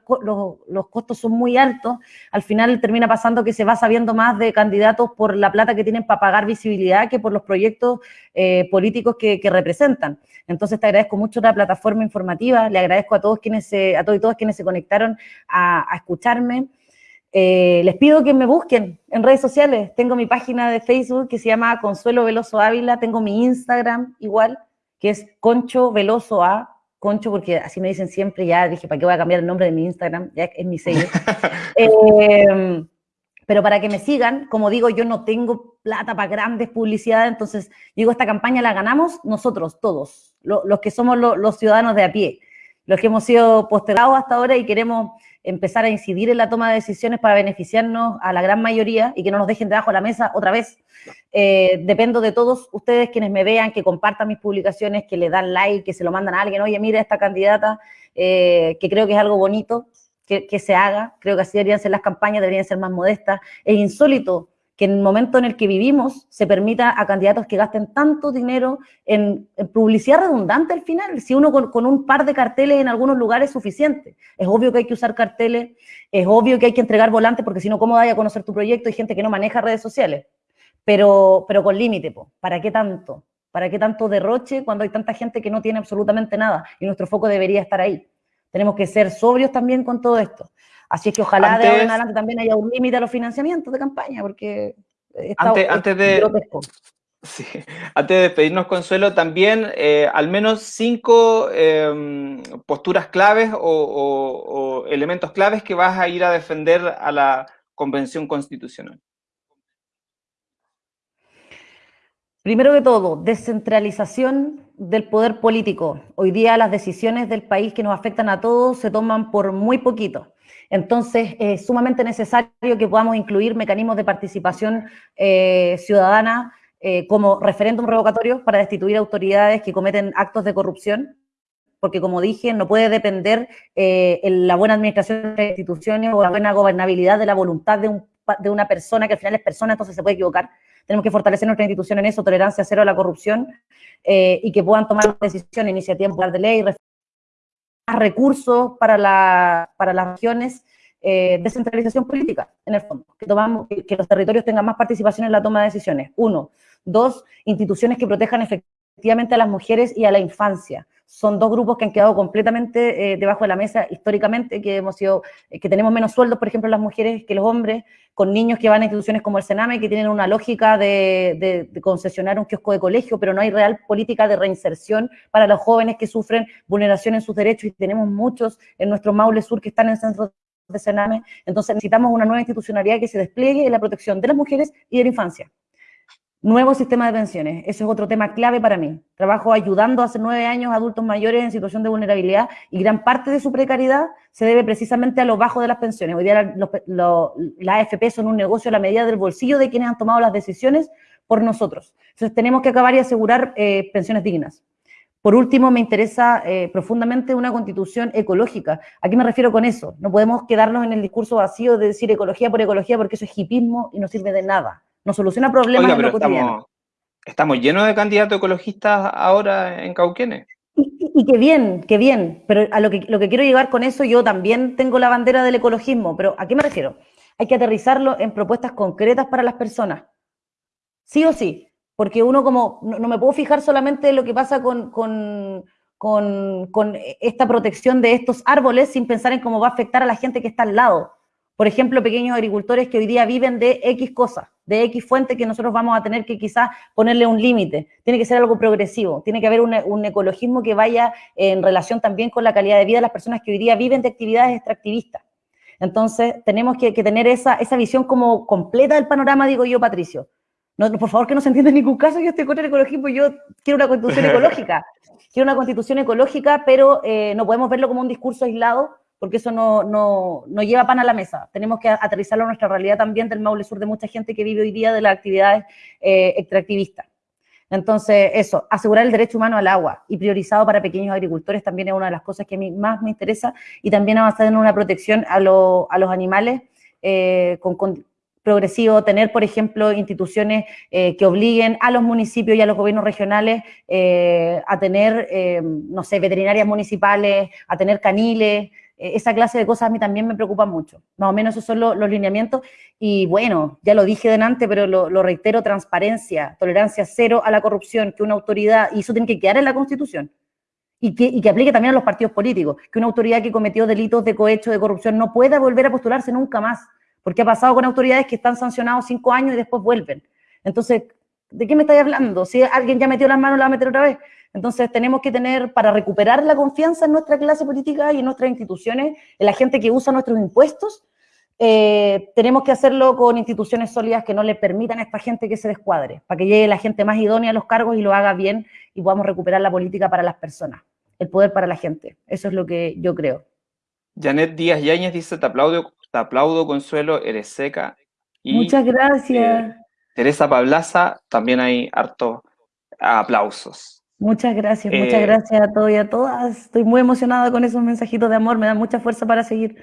los, costos son muy altos. Al final termina pasando que se va sabiendo más de candidatos por la plata que tienen para pagar visibilidad que por los proyectos eh, políticos que, representan. Entonces te agradezco mucho la plataforma informativa, le agradezco a todos quienes se, a todos y todas quienes se conectaron a, escucharme. Eh, les pido que me busquen en redes sociales. Tengo mi página de Facebook que se llama Consuelo Veloso Ávila, tengo mi Instagram igual, que es Concho Veloso A, Concho, porque así me dicen siempre, ya dije, ¿para qué voy a cambiar el nombre de mi Instagram? Ya es mi sello. Em, pero para que me sigan, como digo, yo no tengo plata para grandes publicidades, entonces digo, esta campaña la ganamos nosotros, todos, los que somos los ciudadanos de a pie, los que hemos sido postergados hasta ahora y queremos empezar a incidir en la toma de decisiones para beneficiarnos a la gran mayoría y que no nos dejen debajo de la mesa otra vez. Eh, dependo de todos ustedes quienes me vean, que compartan mis publicaciones, que le dan like, que se lo mandan a alguien, oye, mira esta candidata, eh, que creo que es algo bonito que, que, se haga, creo que así deberían ser las campañas, deberían ser más modestas. Es insólito que en el momento en el que vivimos se permita a candidatos que gasten tanto dinero en, publicidad redundante al final, si uno con, un par de carteles en algunos lugares es suficiente. Es obvio que hay que usar carteles, es obvio que hay que entregar volantes, porque si no, ¿cómo vaya a conocer tu proyecto? Hay gente que no maneja redes sociales, pero, pero con límite, ¿para qué tanto? ¿Para qué tanto derroche cuando hay tanta gente que no tiene absolutamente nada? Y nuestro foco debería estar ahí. Tenemos que ser sobrios también con todo esto. Así es que ojalá de ahora en adelante también haya un límite a los financiamientos de campaña, porque está antes, antes de, sí, antes de despedirnos, Consuelo, también eh, al menos cinco em, posturas claves o, elementos claves que vas a ir a defender a la Convención Constitucional. Primero que todo, descentralización del poder político. Hoy día las decisiones del país que nos afectan a todos se toman por muy poquito. Entonces, es sumamente necesario que podamos incluir mecanismos de participación eh, ciudadana eh, como referéndum revocatorio para destituir autoridades que cometen actos de corrupción, porque como dije, no puede depender eh, la buena administración de instituciones o la buena gobernabilidad de la voluntad de, de una persona, que al final es persona, entonces se puede equivocar. Tenemos que fortalecer nuestra institución en eso, tolerancia cero a la corrupción, y que puedan tomar decisiones, iniciativas de ley, recursos para, la, para las regiones, eh, descentralización política, en el fondo, que, tomamos, que, los territorios tengan más participación en la toma de decisiones. Uno. Dos, instituciones que protejan efectivamente a las mujeres y a la infancia. Son dos grupos que han quedado completamente eh, debajo de la mesa históricamente, que hemos sido, eh, que tenemos menos sueldos, por ejemplo, las mujeres que los hombres, con niños que van a instituciones como el Sename, que tienen una lógica de, de, concesionar un kiosco de colegio, pero no hay real política de reinserción para los jóvenes que sufren vulneración en sus derechos, y tenemos muchos en nuestro Maule Sur que están en centros de Sename, entonces necesitamos una nueva institucionalidad que se despliegue en la protección de las mujeres y de la infancia. Nuevo sistema de pensiones, ese es otro tema clave para mí. Trabajo ayudando hace nueve años a adultos mayores en situación de vulnerabilidad y gran parte de su precariedad se debe precisamente a lo bajo de las pensiones. Hoy día las AFP son un negocio a la medida del bolsillo de quienes han tomado las decisiones por nosotros. Entonces tenemos que acabar y asegurar eh, pensiones dignas. Por último, me interesa eh, profundamente una constitución ecológica. ¿A qué me refiero con eso? No podemos quedarnos en el discurso vacío de decir ecología por ecología porque eso es hipismo y no sirve de nada. No soluciona problemas en lo cotidiano. Estamos, llenos de candidatos ecologistas ahora en Cauquenes. Y, qué bien, qué bien. Pero a lo que, lo que quiero llegar con eso, yo también tengo la bandera del ecologismo. Pero ¿a qué me refiero? Hay que aterrizarlo en propuestas concretas para las personas. Sí o sí porque uno como, no, me puedo fijar solamente en lo que pasa con, con, con, esta protección de estos árboles sin pensar en cómo va a afectar a la gente que está al lado. Por ejemplo, pequeños agricultores que hoy día viven de X cosas, de X fuente que nosotros vamos a tener que quizás ponerle un límite. Tiene que ser algo progresivo, tiene que haber un, ecologismo que vaya en relación también con la calidad de vida de las personas que hoy día viven de actividades extractivistas. Entonces, tenemos que, que tener esa, esa visión como completa del panorama, digo yo, Patricio. No, por favor, que no se entienda en ningún caso, yo estoy con el ecologismo, yo quiero una constitución ecológica. Quiero una constitución ecológica, pero eh, no podemos verlo como un discurso aislado, porque eso no, no, no, lleva pan a la mesa. Tenemos que aterrizarlo a nuestra realidad también del Maule Sur, de mucha gente que vive hoy día de las actividades eh, extractivistas. Entonces, eso, asegurar el derecho humano al agua y priorizado para pequeños agricultores también es una de las cosas que a mí más me interesa y también avanzar en una protección a, a los animales eh, con, progresivo, tener, por ejemplo, instituciones eh, que obliguen a los municipios y a los gobiernos regionales a tener, no sé, veterinarias municipales, a tener caniles, esa clase de cosas a mí también me preocupan mucho. Más o menos esos son los lineamientos. Y bueno, ya lo dije delante, pero lo, reitero, transparencia, tolerancia cero a la corrupción, que una autoridad, y eso tiene que quedar en la Constitución, y que, y que, aplique también a los partidos políticos, que una autoridad que cometió delitos de cohecho, de corrupción, no pueda volver a postularse nunca más porque ha pasado con autoridades que están sancionados cinco años y después vuelven. Entonces, ¿de qué me estáis hablando? Si alguien ya metió las manos, la va a meter otra vez. Entonces, tenemos que tener, para recuperar la confianza en nuestra clase política y en nuestras instituciones, en la gente que usa nuestros impuestos, eh, tenemos que hacerlo con instituciones sólidas que no le permitan a esta gente que se descuadre, para que llegue la gente más idónea a los cargos y lo haga bien y podamos recuperar la política para las personas, el poder para la gente. Eso es lo que yo creo. Janet Díaz Yáñez dice, te aplaudo te aplaudo, Consuelo, eres seca. Y, Muchas gracias. Eh, Teresa Pablaza, también hay harto aplausos. Muchas gracias, muchas eh, gracias a todos y a todas. Estoy muy emocionada con esos mensajitos de amor, me dan mucha fuerza para seguir.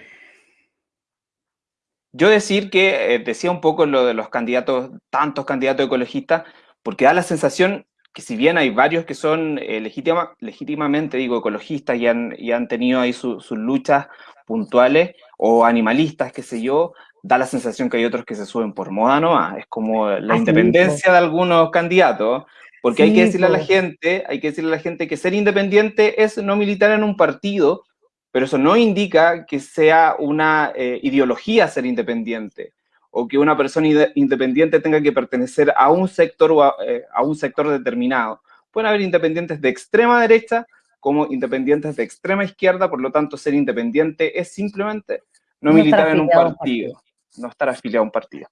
Yo decir que eh, decía un poco lo de los candidatos, tantos candidatos ecologistas, porque da la sensación que si bien hay varios que son legítimamente, digo, ecologistas y han, y han tenido ahí sus luchas puntuales, o animalistas, qué sé yo, da la sensación que hay otros que se suben por moda nomás. Es como la independencia de algunos candidatos, porque hay que decirle a la gente, hay que decirle a la gente que ser independiente es no militar en un partido, pero eso no indica que sea una eh, ideología ser independiente o que una persona independiente tenga que pertenecer a un sector o eh, a un sector determinado. Pueden haber independientes de extrema derecha como independientes de extrema izquierda, por lo tanto ser independiente es simplemente no, militar en un partido, no estar afiliado a un partido.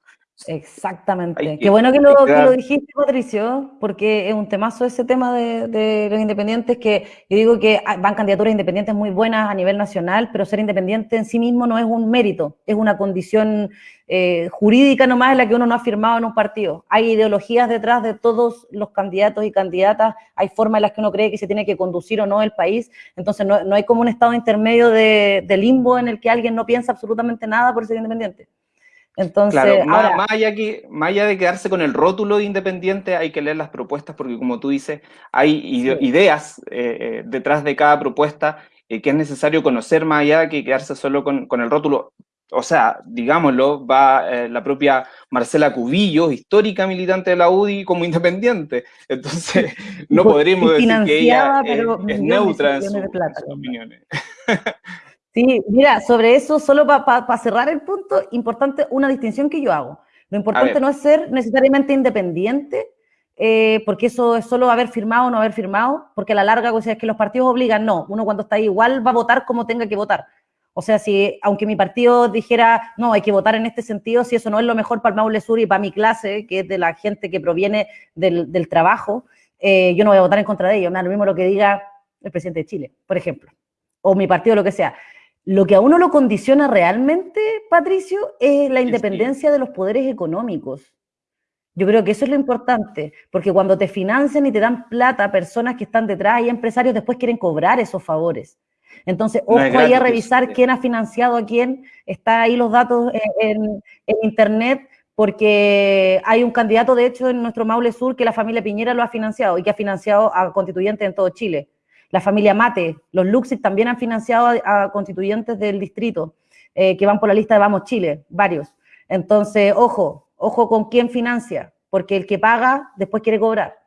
Exactamente. Qué bueno que lo, que lo, dijiste, Patricio, porque es un temazo ese tema de, de, los independientes, que yo digo que van candidaturas independientes muy buenas a nivel nacional, pero ser independiente en sí mismo no es un mérito, es una condición eh, jurídica nomás en la que uno no ha firmado en un partido. Hay ideologías detrás de todos los candidatos y candidatas, hay formas en las que uno cree que se tiene que conducir o no el país, entonces no, no hay como un estado intermedio de, de limbo en el que alguien no piensa absolutamente nada por ser independiente. Entonces, claro, más, allá que, más, allá de quedarse con el rótulo de independiente, hay que leer las propuestas porque, como tú dices, hay ideas eh, eh, detrás de cada propuesta que es necesario conocer más allá que quedarse solo con, con el rótulo o sea, digámoslo, va eh, la propia Marcela Cubillo, histórica militante de la UDI, como independiente. Entonces, no podríamos decir que ella es, neutra en, sus opiniones. Sí, mira, sobre eso, solo para cerrar el punto, importante una distinción que yo hago. Lo importante no es ser necesariamente independiente, eh, porque eso es solo haber firmado o no haber firmado, porque a la larga, o sea, es que los partidos obligan, no, uno cuando está ahí igual va a votar como tenga que votar. O sea, si aunque mi partido dijera, no, hay que votar en este sentido, si eso no es lo mejor para el Maule Sur y para mi clase, que es de la gente que proviene del, trabajo, eh, yo no voy a votar en contra de ellos. Me da lo mismo lo que diga el presidente de Chile, por ejemplo, o mi partido, lo que sea. Lo que a uno lo condiciona realmente, Patricio, es la independencia de los poderes económicos. Yo creo que eso es lo importante, porque cuando te financian y te dan plata personas que están detrás y empresarios después quieren cobrar esos favores. Entonces, ojo ahí a revisar quién ha financiado a quién, está ahí los datos en, internet, porque hay un candidato, de hecho, en nuestro Maule Sur que la familia Piñera lo ha financiado y que ha financiado a constituyentes en todo Chile. La familia Mate, los Luxis también han financiado a, constituyentes del distrito eh, que van por la lista de Vamos Chile, varios. Entonces, ojo, ojo con quién financia, porque el que paga después quiere cobrar.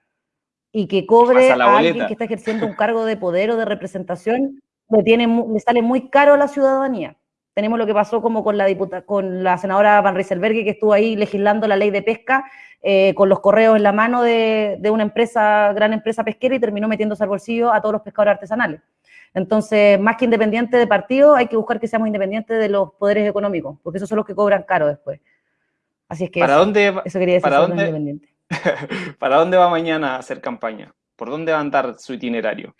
Y que cobre a alguien que está ejerciendo un cargo de poder o de representación le, tiene, le sale muy caro a la ciudadanía. Tenemos lo que pasó como con la, diputada, con la senadora Van Rieselberg, que estuvo ahí legislando la ley de pesca eh, con los correos en la mano de, una empresa, gran empresa pesquera y terminó metiéndose al bolsillo a todos los pescadores artesanales. Entonces, más que independiente de partido, hay que buscar que seamos independientes de los poderes económicos, porque esos son los que cobran caro después. Así es que ¿Para dónde, eso quería decir ¿para dónde, ¿Para dónde va mañana a hacer campaña? ¿Por dónde va a andar su itinerario?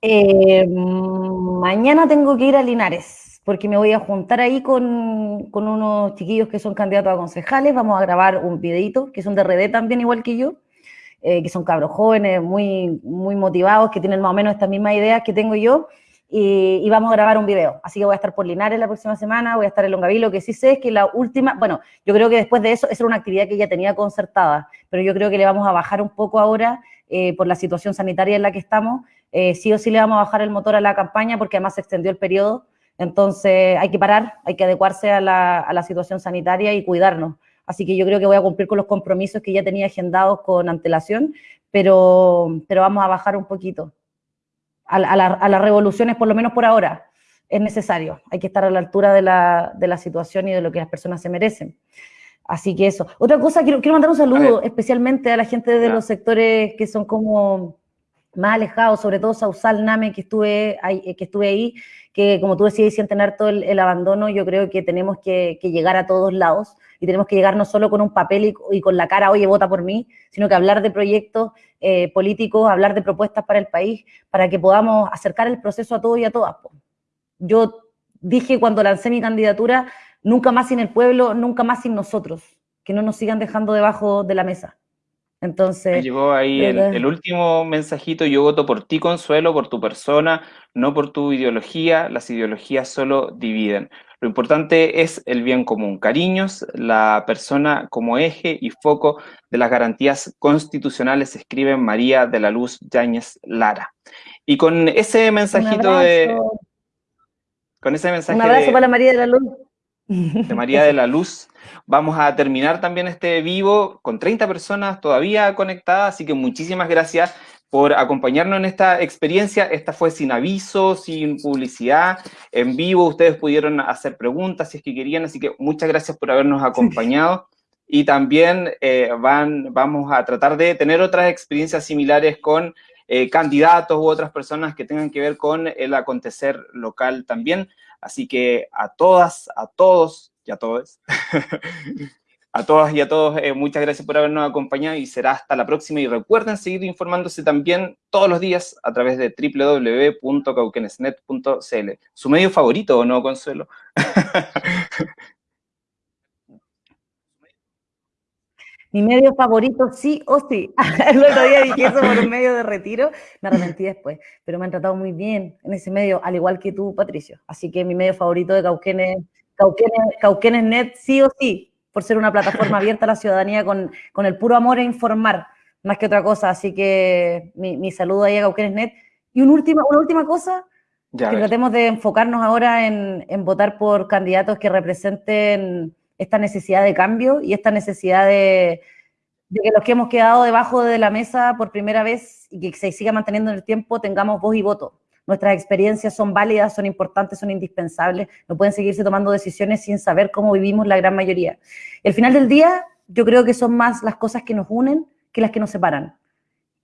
Eh, mañana tengo que ir a Linares, porque me voy a juntar ahí con, unos chiquillos que son candidatos a concejales. Vamos a grabar un videito, que son de RD también, igual que yo, eh, que son cabros jóvenes, muy, muy motivados, que tienen más o menos estas mismas ideas que tengo yo. Y, vamos a grabar un video. Así que voy a estar por Linares la próxima semana, voy a estar en Longavilo, que sí sé es que la última, bueno, yo creo que después de eso, esa era una actividad que ya tenía concertada, pero yo creo que le vamos a bajar un poco ahora eh, por la situación sanitaria en la que estamos, eh, sí o sí le vamos a bajar el motor a la campaña porque además se extendió el periodo, entonces hay que parar, hay que adecuarse a la, situación sanitaria y cuidarnos. Así que yo creo que voy a cumplir con los compromisos que ya tenía agendados con antelación, pero, pero vamos a bajar un poquito. A, las revoluciones, por lo menos por ahora, es necesario. Hay que estar a la altura de la, situación y de lo que las personas se merecen. Así que eso. Otra cosa, quiero, quiero mandar un saludo especialmente a la gente de los sectores que son como más alejados, sobre todo Sausal, Name, que estuve ahí, que estuve ahí, que como tú decías, sienten harto el, el abandono, yo creo que tenemos que, llegar a todos lados y tenemos que llegar no solo con un papel y, con la cara, oye, vota por mí, sino que hablar de proyectos eh, políticos, hablar de propuestas para el país, para que podamos acercar el proceso a todos y a todas. Yo dije cuando lancé mi candidatura, nunca más sin el pueblo, nunca más sin nosotros, que no nos sigan dejando debajo de la mesa. Entonces. llegó ahí el, último mensajito: Yo voto por ti, Consuelo, por tu persona, no por tu ideología. Las ideologías solo dividen. Lo importante es el bien común. Cariños, la persona como eje y foco de las garantías constitucionales, escribe María de la Luz Yáñez Lara. Y con ese mensajito de. Con ese mensaje. Un abrazo para María de la Luz de María de la Luz. Vamos a terminar también este vivo con 30 personas todavía conectadas, así que muchísimas gracias por acompañarnos en esta experiencia. Esta fue sin aviso, sin publicidad, en vivo. Ustedes pudieron hacer preguntas si es que querían, así que muchas gracias por habernos acompañado. Y también eh, van, vamos a tratar de tener otras experiencias similares con eh, candidatos u otras personas que tengan que ver con el acontecer local también. Así que a todas, a todos y a todos, a todas y a todos, eh, muchas gracias por habernos acompañado y será hasta la próxima. Y recuerden seguir informándose también todos los días a través de www.cauquenesnet.cl. ¿Su medio favorito o no, Consuelo? Mi medio favorito, sí o sí. El otro día dije eso por un medio de retiro, me arrepentí después, pero me han tratado muy bien en ese medio, al igual que tú, Patricio. Así que mi medio favorito de Cauquenes, Cauquenes, Net, sí o sí, por ser una plataforma abierta a la ciudadanía con, con el puro amor a informar, más que otra cosa. Así que mi, mi saludo ahí a Cauquenes Net. Y un última, una última cosa, que tratemos de enfocarnos ahora en, en, votar por candidatos que representen esta necesidad de cambio y esta necesidad de, que los que hemos quedado debajo de la mesa por primera vez y que se siga manteniendo en el tiempo tengamos voz y voto. Nuestras experiencias son válidas, son importantes, son indispensables. No pueden seguirse tomando decisiones sin saber cómo vivimos la gran mayoría. El final del día, yo creo que son más las cosas que nos unen que las que nos separan.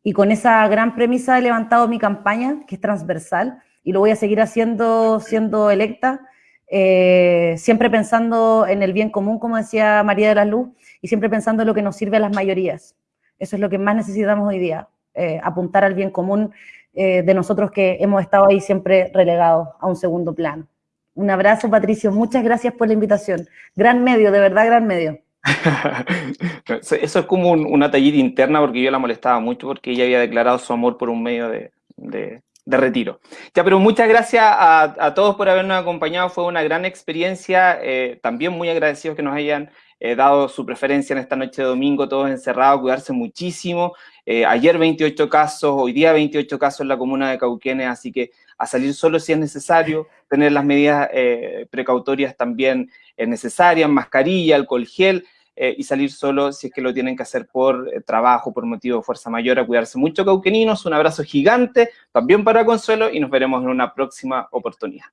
Y con esa gran premisa he levantado mi campaña, que es transversal, y lo voy a seguir haciendo siendo electa, eh, siempre pensando en el bien común, como decía María de la Luz, y siempre pensando en lo que nos sirve a las mayorías. Eso es lo que más necesitamos hoy día, eh, apuntar al bien común eh, de nosotros que hemos estado ahí siempre relegados a un segundo plano. Un abrazo, Patricio. Muchas gracias por la invitación. Gran medio, de verdad, gran medio. Eso es como una tallita interna porque yo la molestaba mucho porque ella había declarado su amor por un medio de, retiro. Ya, pero muchas gracias a, todos por habernos acompañado. Fue una gran experiencia. Eh, también muy agradecidos que nos hayan eh, dado su preferencia en esta noche de domingo, todos encerrados, cuidarse muchísimo. Eh, ayer 28 casos, hoy día 28 casos en la comuna de Cauquenes, así que a salir solo si es necesario, tener las medidas precautorias también necesarias, mascarilla, alcohol gel, y salir solo si es que lo tienen que hacer por trabajo, por motivo de fuerza mayor, a cuidarse mucho cauqueninos, un abrazo gigante, también para Consuelo, y nos veremos en una próxima oportunidad.